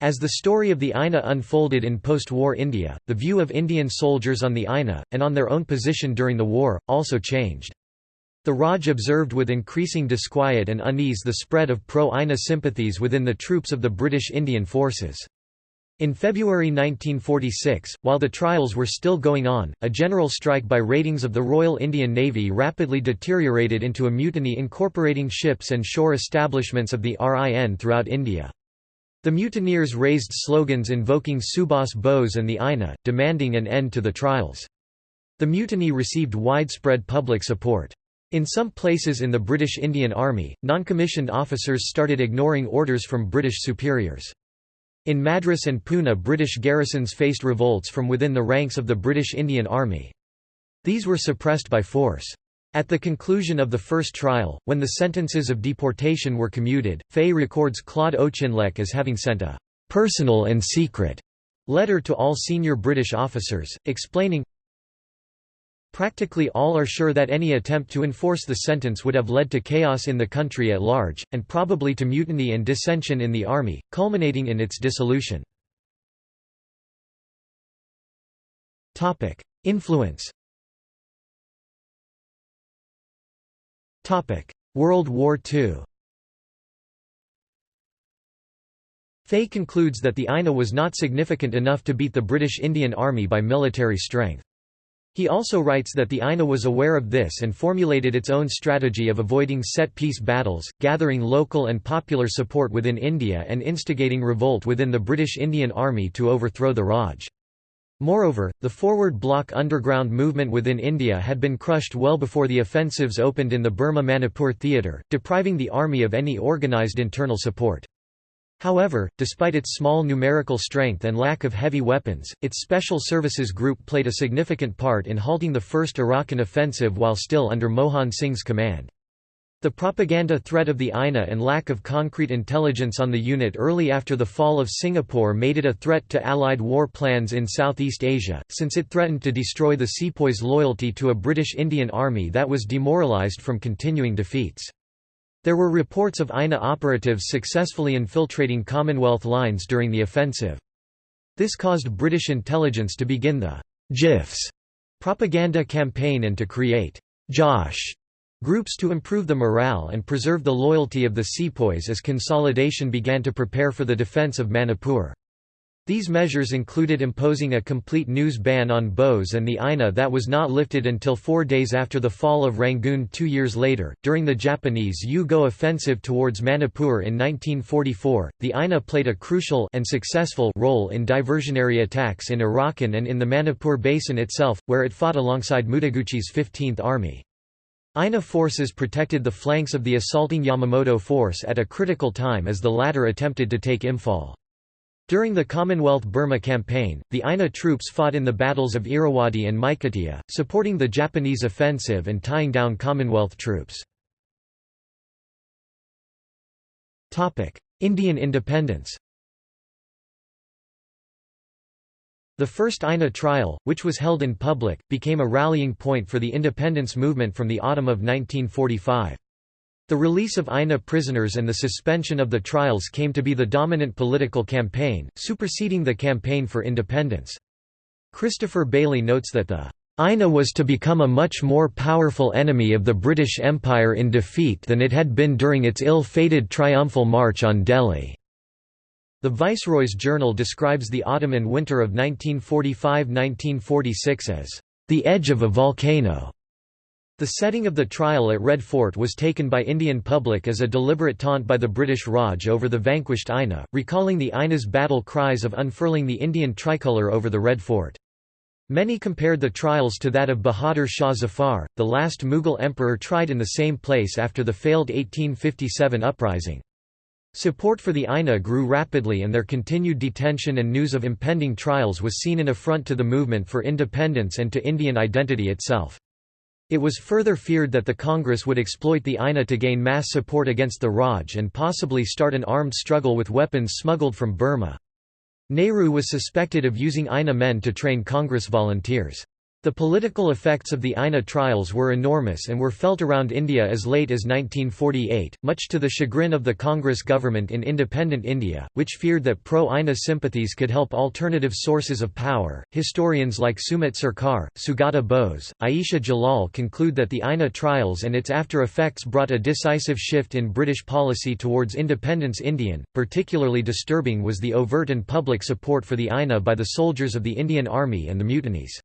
A: As the story of the INA unfolded in post-war India, the view of Indian soldiers on the INA, and on their own position during the war, also changed. The Raj observed with increasing disquiet and unease the spread of pro-INA sympathies within the troops of the British Indian forces. In February 1946, while the trials were still going on, a general strike by ratings of the Royal Indian Navy rapidly deteriorated into a mutiny incorporating ships and shore establishments of the RIN throughout India. The mutineers raised slogans invoking Subhas Bose and the INA, demanding an end to the trials. The mutiny received widespread public support. In some places in the British Indian Army, non-commissioned officers started ignoring orders from British superiors. In Madras and Pune British garrisons faced revolts from within the ranks of the British Indian Army. These were suppressed by force. At the conclusion of the first trial, when the sentences of deportation were commuted, Fay records Claude Auchinleck as having sent a «personal and secret» letter to all senior British officers, explaining, Practically all are sure that any attempt to enforce the sentence would have led to chaos in the country at large, and probably to mutiny and dissension in the army, culminating in its dissolution. Influence World War II Fay concludes that the INA was not significant enough to beat the British Indian Army by military strength. He also writes that the INA was aware of this and formulated its own strategy of avoiding set-piece battles, gathering local and popular support within India and instigating revolt within the British Indian Army to overthrow the Raj. Moreover, the forward bloc underground movement within India had been crushed well before the offensives opened in the Burma-Manipur theatre, depriving the army of any organised internal support. However, despite its small numerical strength and lack of heavy weapons, its Special Services Group played a significant part in halting the First Arakan offensive while still under Mohan Singh's command. The propaganda threat of the INA and lack of concrete intelligence on the unit early after the fall of Singapore made it a threat to Allied war plans in Southeast Asia, since it threatened to destroy the sepoys' loyalty to a British Indian army that was demoralised from continuing defeats. There were reports of INA operatives successfully infiltrating Commonwealth lines during the offensive. This caused British intelligence to begin the Jiffs propaganda campaign and to create Josh groups to improve the morale and preserve the loyalty of the sepoys as consolidation began to prepare for the defence of Manipur. These measures included imposing a complete news ban on Bose and the INA that was not lifted until four days after the fall of Rangoon two years later. During the Japanese U-Go offensive towards Manipur in 1944, the INA played a crucial and successful role in diversionary attacks in Arakan and in the Manipur Basin itself, where it fought alongside Mutaguchi's 15th Army. INA forces protected the flanks of the assaulting Yamamoto force at a critical time as the latter attempted to take Imphal. During the Commonwealth Burma campaign, the INA troops fought in the battles of Irrawaddy and Meiktila, supporting the Japanese offensive and tying down Commonwealth troops. Indian independence The first INA trial, which was held in public, became a rallying point for the independence movement from the autumn of 1945. The release of INA prisoners and the suspension of the trials came to be the dominant political campaign, superseding the campaign for independence. Christopher Bayly notes that the INA was to become a much more powerful enemy of the British Empire in defeat than it had been during its ill-fated triumphal march on Delhi. The Viceroy's journal describes the autumn and winter of 1945–1946 as, "...the edge of a volcano." The setting of the trial at Red Fort was taken by Indian public as a deliberate taunt by the British Raj over the vanquished INA, recalling the INA's battle cries of unfurling the Indian tricolour over the Red Fort. Many compared the trials to that of Bahadur Shah Zafar, the last Mughal emperor tried in the same place after the failed 1857 uprising. Support for the INA grew rapidly and their continued detention and news of impending trials was seen an affront to the movement for independence and to Indian identity itself. It was further feared that the Congress would exploit the INA to gain mass support against the Raj and possibly start an armed struggle with weapons smuggled from Burma. Nehru was suspected of using INA men to train Congress volunteers. The political effects of the INA trials were enormous and were felt around India as late as 1948, much to the chagrin of the Congress government in independent India, which feared that pro INA sympathies could help alternative sources of power. Historians like Sumit Sarkar, Sugata Bose, Ayesha Jalal conclude that the INA trials and its after effects brought a decisive shift in British policy towards independence Indian. Particularly disturbing was the overt and public support for the INA by the soldiers of the Indian Army and the mutinies.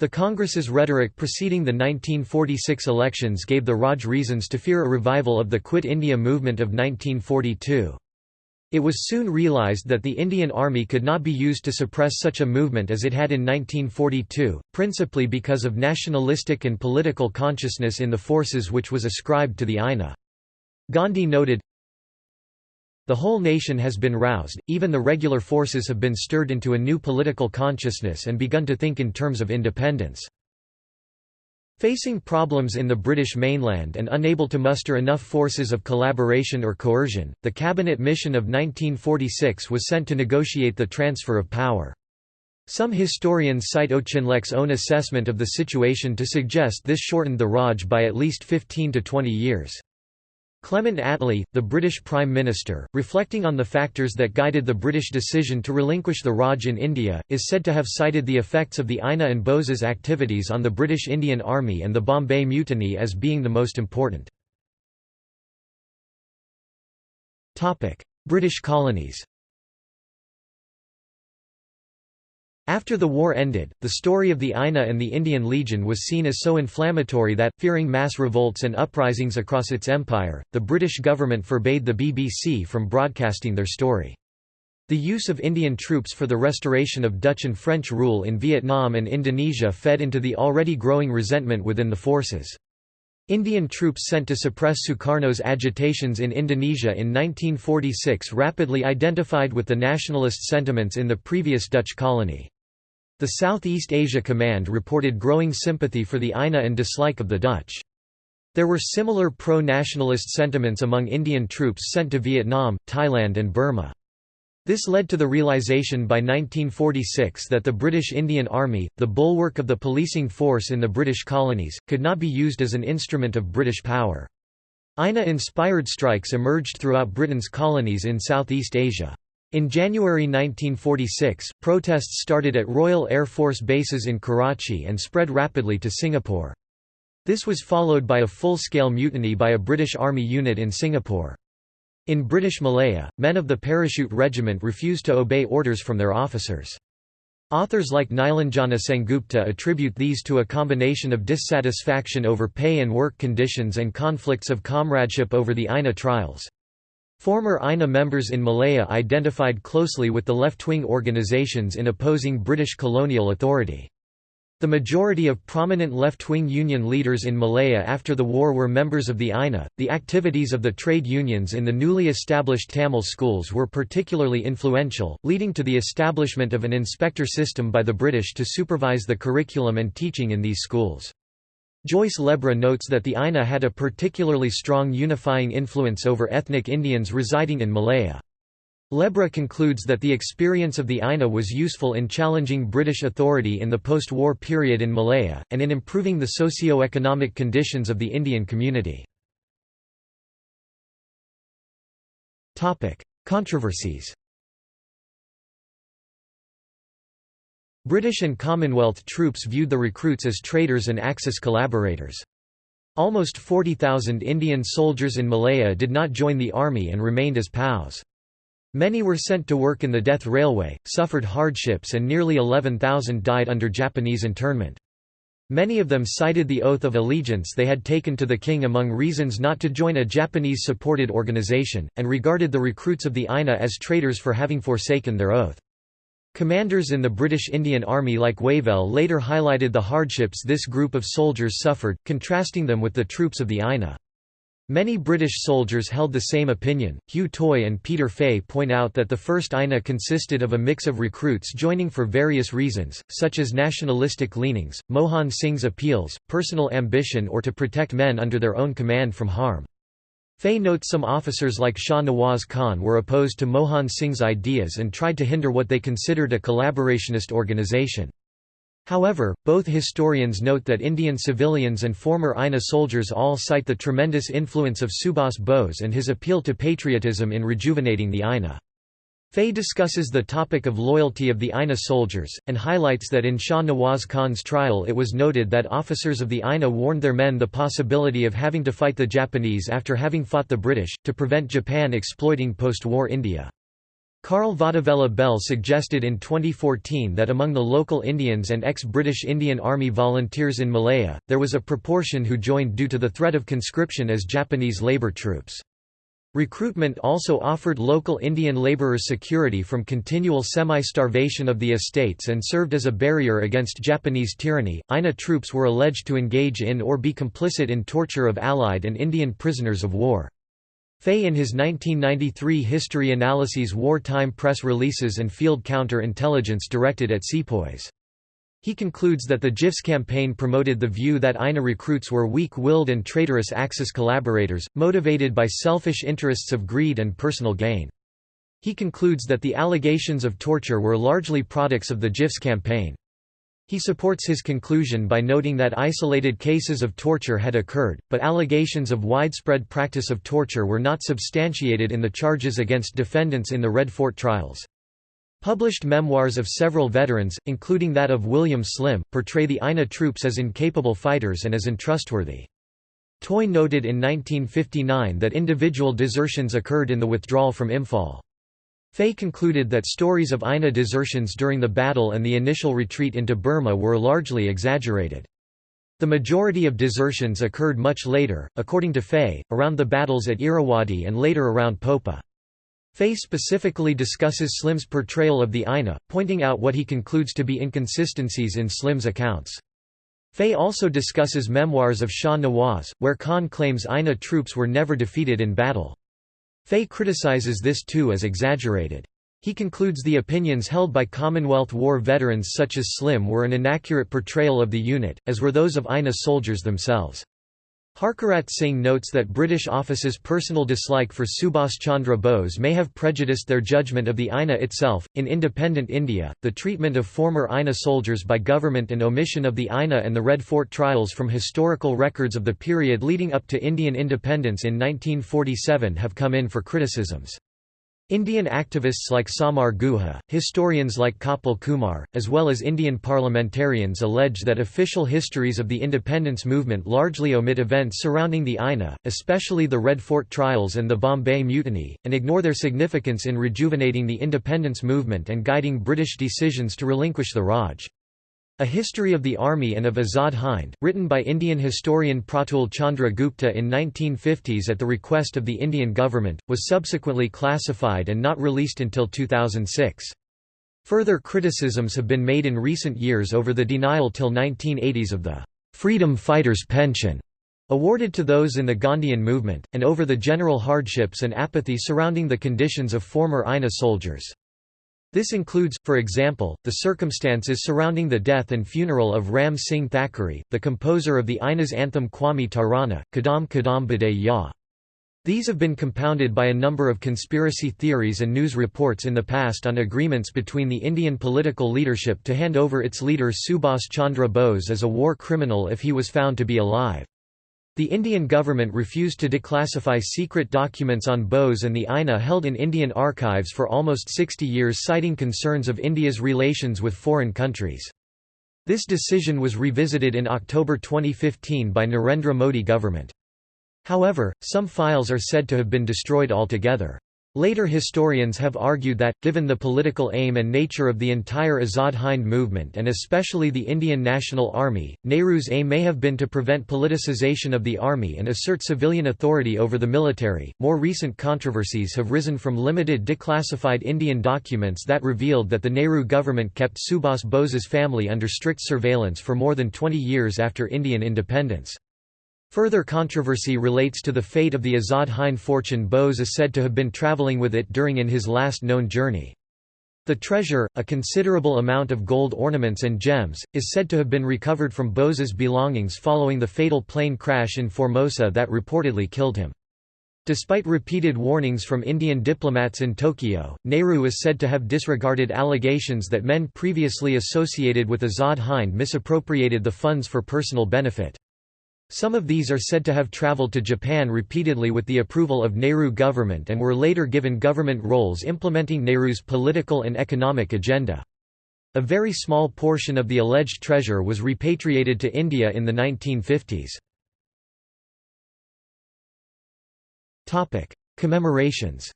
A: The Congress's rhetoric preceding the 1946 elections gave the Raj reasons to fear a revival of the Quit India movement of 1942. It was soon realized that the Indian Army could not be used to suppress such a movement as it had in 1942, principally because of nationalistic and political consciousness in the forces which was ascribed to the INA. Gandhi noted, the whole nation has been roused, even the regular forces have been stirred into a new political consciousness and begun to think in terms of independence. Facing problems in the British mainland and unable to muster enough forces of collaboration or coercion, the cabinet mission of 1946 was sent to negotiate the transfer of power. Some historians cite Auchinleck's own assessment of the situation to suggest this shortened the Raj by at least 15 to 20 years. Clement Attlee, the British Prime Minister, reflecting on the factors that guided the British decision to relinquish the Raj in India, is said to have cited the effects of the INA and Bose's activities on the British Indian Army and the Bombay Mutiny as being the most important. British colonies After the war ended, the story of the INA and the Indian Legion was seen as so inflammatory that, fearing mass revolts and uprisings across its empire, the British government forbade the BBC from broadcasting their story. The use of Indian troops for the restoration of Dutch and French rule in Vietnam and Indonesia fed into the already growing resentment within the forces. Indian troops sent to suppress Sukarno's agitations in Indonesia in 1946 rapidly identified with the nationalist sentiments in the previous Dutch colony. The Southeast Asia Command reported growing sympathy for the INA and dislike of the Dutch. There were similar pro-nationalist sentiments among Indian troops sent to Vietnam, Thailand and Burma. This led to the realization by 1946 that the British Indian Army, the bulwark of the policing force in the British colonies, could not be used as an instrument of British power. INA-inspired strikes emerged throughout Britain's colonies in Southeast Asia. In January 1946, protests started at Royal Air Force bases in Karachi and spread rapidly to Singapore. This was followed by a full-scale mutiny by a British Army unit in Singapore. In British Malaya, men of the Parachute Regiment refused to obey orders from their officers. Authors like Nilanjana Sengupta attribute these to a combination of dissatisfaction over pay and work conditions and conflicts of comradeship over the INA trials. Former INA members in Malaya identified closely with the left-wing organizations in opposing British colonial authority. The majority of prominent left-wing union leaders in Malaya after the war were members of the INA. The activities of the trade unions in the newly established Tamil schools were particularly influential, leading to the establishment of an inspector system by the British to supervise the curriculum and teaching in these schools. Joyce Lebra notes that the INA had a particularly strong unifying influence over ethnic Indians residing in Malaya. Lebra concludes that the experience of the INA was useful in challenging British authority in the post-war period in Malaya, and in improving the socio-economic conditions of the Indian community. Controversies British and Commonwealth troops viewed the recruits as traitors and Axis collaborators. Almost 40,000 Indian soldiers in Malaya did not join the army and remained as POWs. Many were sent to work in the death railway, suffered hardships and nearly 11,000 died under Japanese internment. Many of them cited the oath of allegiance they had taken to the king among reasons not to join a Japanese-supported organization, and regarded the recruits of the INA as traitors for having forsaken their oath. Commanders in the British Indian Army like Wavell later highlighted the hardships this group of soldiers suffered, contrasting them with the troops of the INA. Many British soldiers held the same opinion. Hugh Toye and Peter Fay point out that the first INA consisted of a mix of recruits joining for various reasons, such as nationalistic leanings, Mohan Singh's appeals, personal ambition or to protect men under their own command from harm. Fay notes some officers like Shah Nawaz Khan were opposed to Mohan Singh's ideas and tried to hinder what they considered a collaborationist organization. However, both historians note that Indian civilians and former INA soldiers all cite the tremendous influence of Subhas Bose and his appeal to patriotism in rejuvenating the INA. Fay discusses the topic of loyalty of the INA soldiers, and highlights that in Shah Nawaz Khan's trial it was noted that officers of the INA warned their men the possibility of having to fight the Japanese after having fought the British, to prevent Japan exploiting post-war India. Carl Vadivella Belle suggested in 2014 that among the local Indians and ex-British Indian Army volunteers in Malaya, there was a proportion who joined due to the threat of conscription as Japanese labour troops. Recruitment also offered local Indian labourers security from continual semi-starvation of the estates and served as a barrier against Japanese tyranny. INA troops were alleged to engage in or be complicit in torture of Allied and Indian prisoners of war. Fay in his 1993 History Analyses Wartime Press Releases and Field Counter-Intelligence directed at sepoys. He concludes that the Jiffs campaign promoted the view that INA recruits were weak-willed and traitorous Axis collaborators, motivated by selfish interests of greed and personal gain. He concludes that the allegations of torture were largely products of the Jiffs campaign. He supports his conclusion by noting that isolated cases of torture had occurred, but allegations of widespread practice of torture were not substantiated in the charges against defendants in the Red Fort trials. Published memoirs of several veterans, including that of William Slim, portray the INA troops as incapable fighters and as untrustworthy. Toye noted in 1959 that individual desertions occurred in the withdrawal from Imphal. Fay concluded that stories of INA desertions during the battle and the initial retreat into Burma were largely exaggerated. The majority of desertions occurred much later, according to Fay, around the battles at Irrawaddy and later around Popa. Fay specifically discusses Slim's portrayal of the INA, pointing out what he concludes to be inconsistencies in Slim's accounts. Fay also discusses memoirs of Shah Nawaz, where Khan claims INA troops were never defeated in battle. Fay criticizes this too as exaggerated. He concludes the opinions held by Commonwealth War veterans such as Slim were an inaccurate portrayal of the unit, as were those of INA soldiers themselves. Harkirat Singh notes that British officers' personal dislike for Subhas Chandra Bose may have prejudiced their judgment of the INA itself. In independent India, the treatment of former INA soldiers by government and omission of the INA and the Red Fort trials from historical records of the period leading up to Indian independence in 1947 have come in for criticisms. Indian activists like Samar Guha, historians like Kapil Kumar, as well as Indian parliamentarians allege that official histories of the independence movement largely omit events surrounding the INA, especially the Red Fort trials and the Bombay Mutiny, and ignore their significance in rejuvenating the independence movement and guiding British decisions to relinquish the Raj. A History of the Army and of Azad Hind, written by Indian historian Pratul Chandra Gupta in 1950s at the request of the Indian government, was subsequently classified and not released until 2006. Further criticisms have been made in recent years over the denial till 1980s of the «freedom fighters' pension» awarded to those in the Gandhian movement, and over the general hardships and apathy surrounding the conditions of former INA soldiers. This includes, for example, the circumstances surrounding the death and funeral of Ram Singh Thakur, the composer of the INA's anthem Qawmi Tarana, Kadam Kadam Bade Ya. These have been compounded by a number of conspiracy theories and news reports in the past on agreements between the Indian political leadership to hand over its leader Subhas Chandra Bose as a war criminal if he was found to be alive. The Indian government refused to declassify secret documents on Bose and the INA held in Indian archives for almost 60 years citing concerns of India's relations with foreign countries. This decision was revisited in October 2015 by Narendra Modi government. However, some files are said to have been destroyed altogether. Later historians have argued that, given the political aim and nature of the entire Azad Hind movement and especially the Indian National Army, Nehru's aim may have been to prevent politicization of the army and assert civilian authority over the military. More recent controversies have risen from limited declassified Indian documents that revealed that the Nehru government kept Subhas Bose's family under strict surveillance for more than 20 years after Indian independence. Further controversy relates to the fate of the Azad Hind fortune Bose is said to have been travelling with it during in his last known journey. The treasure, a considerable amount of gold ornaments and gems, is said to have been recovered from Bose's belongings following the fatal plane crash in Formosa that reportedly killed him. Despite repeated warnings from Indian diplomats in Tokyo, Nehru is said to have disregarded allegations that men previously associated with Azad Hind misappropriated the funds for personal benefit. Some of these are said to have traveled to Japan repeatedly with the approval of Nehru government and were later given government roles implementing Nehru's political and economic agenda. A very small portion of the alleged treasure was repatriated to India in the 1950s. Commemorations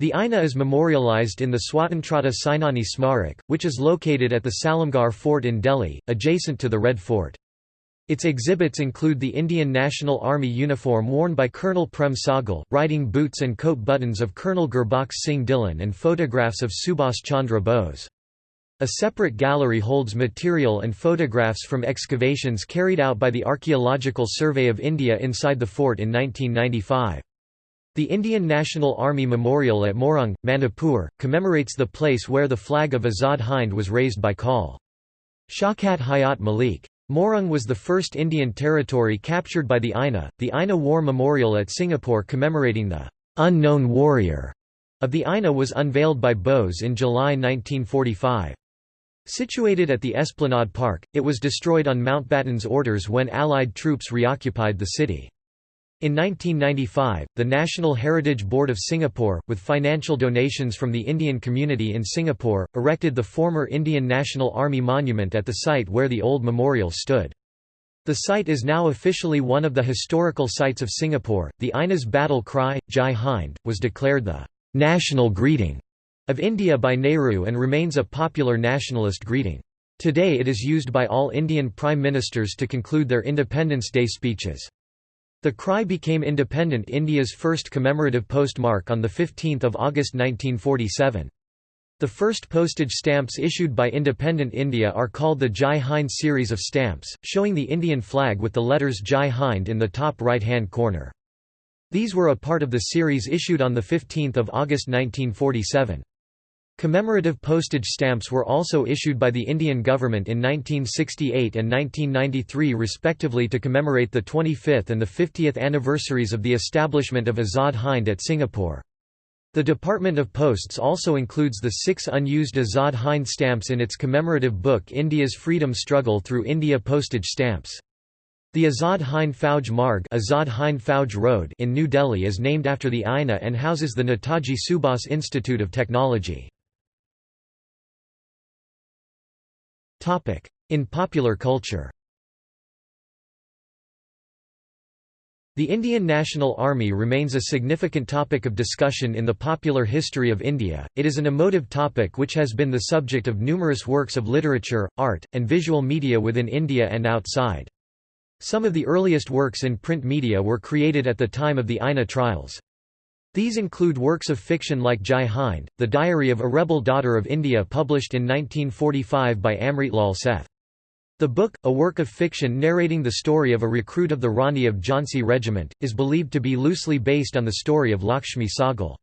A: The INA is memorialized in the Swatantrata Sainani Smarak, which is located at the Salimgarh Fort in Delhi, adjacent to the Red Fort. Its exhibits include the Indian National Army uniform worn by Colonel Prem Sahgal, riding boots and coat buttons of Colonel Gurbaksh Singh Dhillon and photographs of Subhas Chandra Bose. A separate gallery holds material and photographs from excavations carried out by the Archaeological Survey of India inside the fort in 1995. The Indian National Army Memorial at Moirang, Manipur, commemorates the place where the flag of Azad Hind was raised by Col. Shaukat Hayat Malik. Moirang was the first Indian territory captured by the INA. The INA War Memorial at Singapore commemorating the unknown warrior of the INA was unveiled by Bose in July 1945. Situated at the Esplanade Park, it was destroyed on Mountbatten's orders when Allied troops reoccupied the city. In 1995, the National Heritage Board of Singapore, with financial donations from the Indian community in Singapore, erected the former Indian National Army monument at the site where the old memorial stood. The site is now officially one of the historical sites of Singapore. The INA's battle cry, Jai Hind, was declared the national greeting of India by Nehru and remains a popular nationalist greeting. Today it is used by all Indian prime ministers to conclude their Independence Day speeches. The cry became independent India's first commemorative postmark on 15 August 1947. The first postage stamps issued by independent India are called the Jai Hind series of stamps, showing the Indian flag with the letters Jai Hind in the top right-hand corner. These were a part of the series issued on 15 August 1947. Commemorative postage stamps were also issued by the Indian government in 1968 and 1993 respectively to commemorate the 25th and the 50th anniversaries of the establishment of Azad Hind at Singapore. The Department of Posts also includes the six unused Azad Hind stamps in its commemorative book India's Freedom Struggle Through India Postage Stamps. The Azad Hind Fauj Marg Azad Hind Fauj Road in New Delhi is named after the INA and houses the Netaji Subhas Institute of Technology. In popular culture The Indian National Army remains a significant topic of discussion in the popular history of India. It is an emotive topic which has been the subject of numerous works of literature, art, and visual media within India and outside. Some of the earliest works in print media were created at the time of the INA trials. These include works of fiction like Jai Hind, The Diary of a Rebel Daughter of India published in 1945 by Amritlal Seth. The book, a work of fiction narrating the story of a recruit of the Rani of Jhansi Regiment, is believed to be loosely based on the story of Lakshmi Sahgal.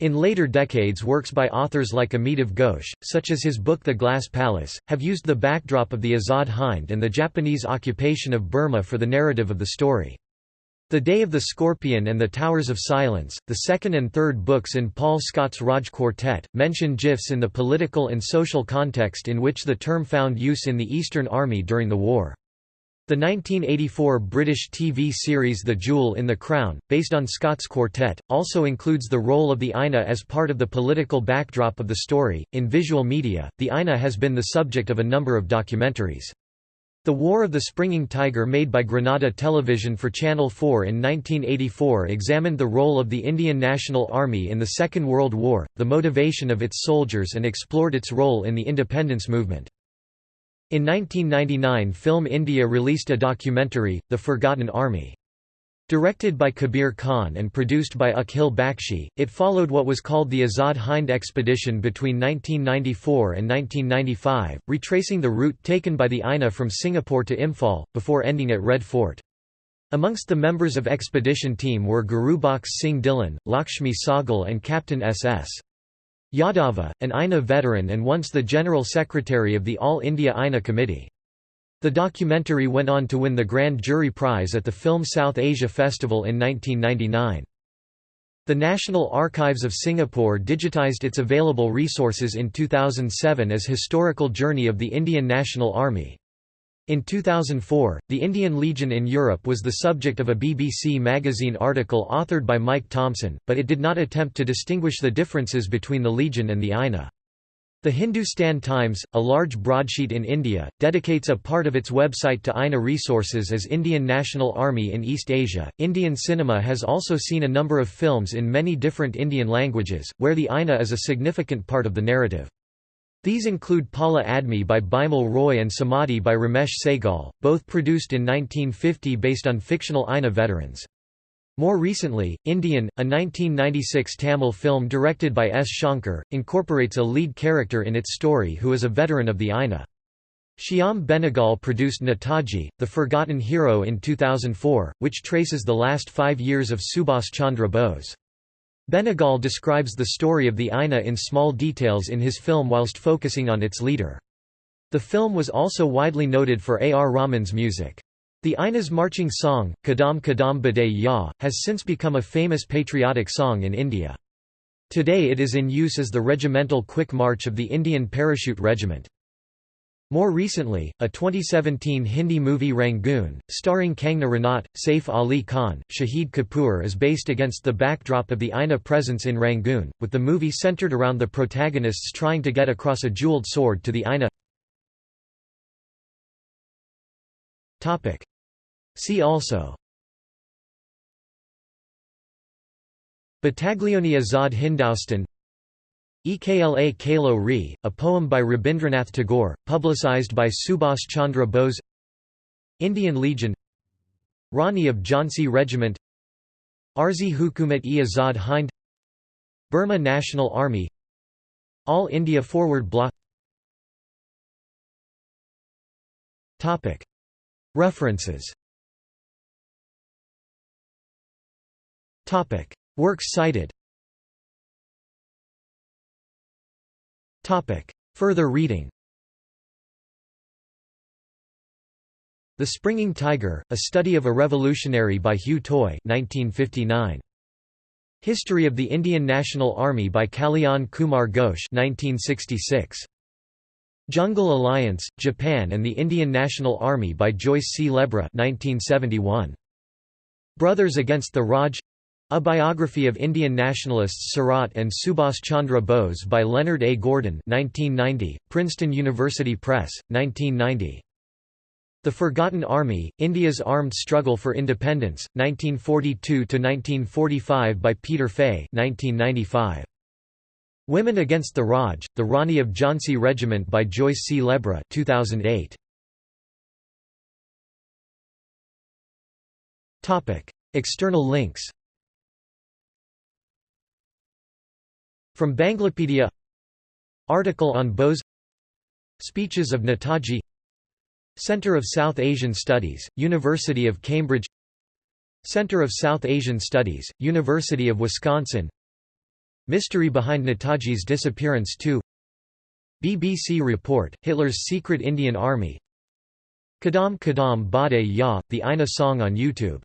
A: In later decades works by authors like Amitav Ghosh, such as his book The Glass Palace, have used the backdrop of the Azad Hind and the Japanese occupation of Burma for the narrative of the story. The Day of the Scorpion and the Towers of Silence, the second and third books in Paul Scott's Raj Quartet, mention Jiffs in the political and social context in which the term found use in the Eastern Army during the war. The 1984 British TV series The Jewel in the Crown, based on Scott's quartet, also includes the role of the INA as part of the political backdrop of the story. In visual media, the INA has been the subject of a number of documentaries. The War of the Springing Tiger made by Granada Television for Channel 4 in 1984 examined the role of the Indian National Army in the Second World War, the motivation of its soldiers and explored its role in the independence movement. In 1999 Film India released a documentary, The Forgotten Army. Directed by Kabir Khan and produced by Akhil Bakshi, it followed what was called the Azad Hind expedition between 1994 and 1995, retracing the route taken by the INA from Singapore to Imphal, before ending at Red Fort. Amongst the members of expedition team were Gurubaksh Singh Dhillon, Lakshmi Sahgal and Captain S.S. Yadava, an INA veteran and once the General Secretary of the All India INA Committee. The documentary went on to win the Grand Jury Prize at the Film South Asia Festival in 1999. The National Archives of Singapore digitized its available resources in 2007 as Historical Journey of the Indian National Army. In 2004, the Indian Legion in Europe was the subject of a BBC magazine article authored by Mike Thompson, but it did not attempt to distinguish the differences between the Legion and the INA. The Hindustan Times, a large broadsheet in India, dedicates a part of its website to INA resources as Indian National Army in East Asia. Indian cinema has also seen a number of films in many different Indian languages, where the INA is a significant part of the narrative. These include Pehla Admi by Bimal Roy and Samadhi by Ramesh Sehgal, both produced in 1950 based on fictional INA veterans. More recently, Indian, a 1996 Tamil film directed by S. Shankar, incorporates a lead character in its story who is a veteran of the INA. Shyam Benegal produced Netaji, The Forgotten Hero in 2004, which traces the last five years of Subhas Chandra Bose. Benegal describes the story of the INA in small details in his film whilst focusing on its leader. The film was also widely noted for A. R. Rahman's music. The INA's marching song, Kadam Kadam Bade Ya, has since become a famous patriotic song in India. Today it is in use as the regimental quick march of the Indian Parachute Regiment. More recently, a 2017 Hindi movie Rangoon, starring Kangna Ranaut, Saif Ali Khan, Shahid Kapoor is based against the backdrop of the INA presence in Rangoon, with the movie centered around the protagonists trying to get across a jeweled sword to the INA. See also. Battaglione Azad Hindustan Ekla Chalo Re, a poem by Rabindranath Tagore, publicized by Subhas Chandra Bose. Indian Legion. Rani of Jhansi Regiment. Arzi Hukumat-e Azad Hind. Burma National Army. All India Forward Bloc. References Topic: Works cited. Topic: Further reading. The Springing Tiger: A Study of a Revolutionary by Hugh Toye, 1959. History of the Indian National Army by Kalyan Kumar Ghosh, 1966. Jungle Alliance: Japan and the Indian National Army by Joyce C. Lebra, 1971. Brothers Against the Raj a Biography of Indian Nationalists Sarat and Subhas Chandra Bose by Leonard A. Gordon 1990, Princeton University Press, 1990. The Forgotten Army, India's Armed Struggle for Independence, 1942–1945 by Peter Fay 1995. Women Against the Raj, The Rani of Jhansi Regiment by Joyce C. Lebra 2008. External links From Banglapedia. Article on Bose. Speeches of Netaji Centre of South Asian Studies, University of Cambridge. Center of South Asian Studies, University of Wisconsin. Mystery behind Netaji's disappearance 2 BBC report, Hitler's secret Indian army. Kadam Kadam Bade Ya, the INA song on YouTube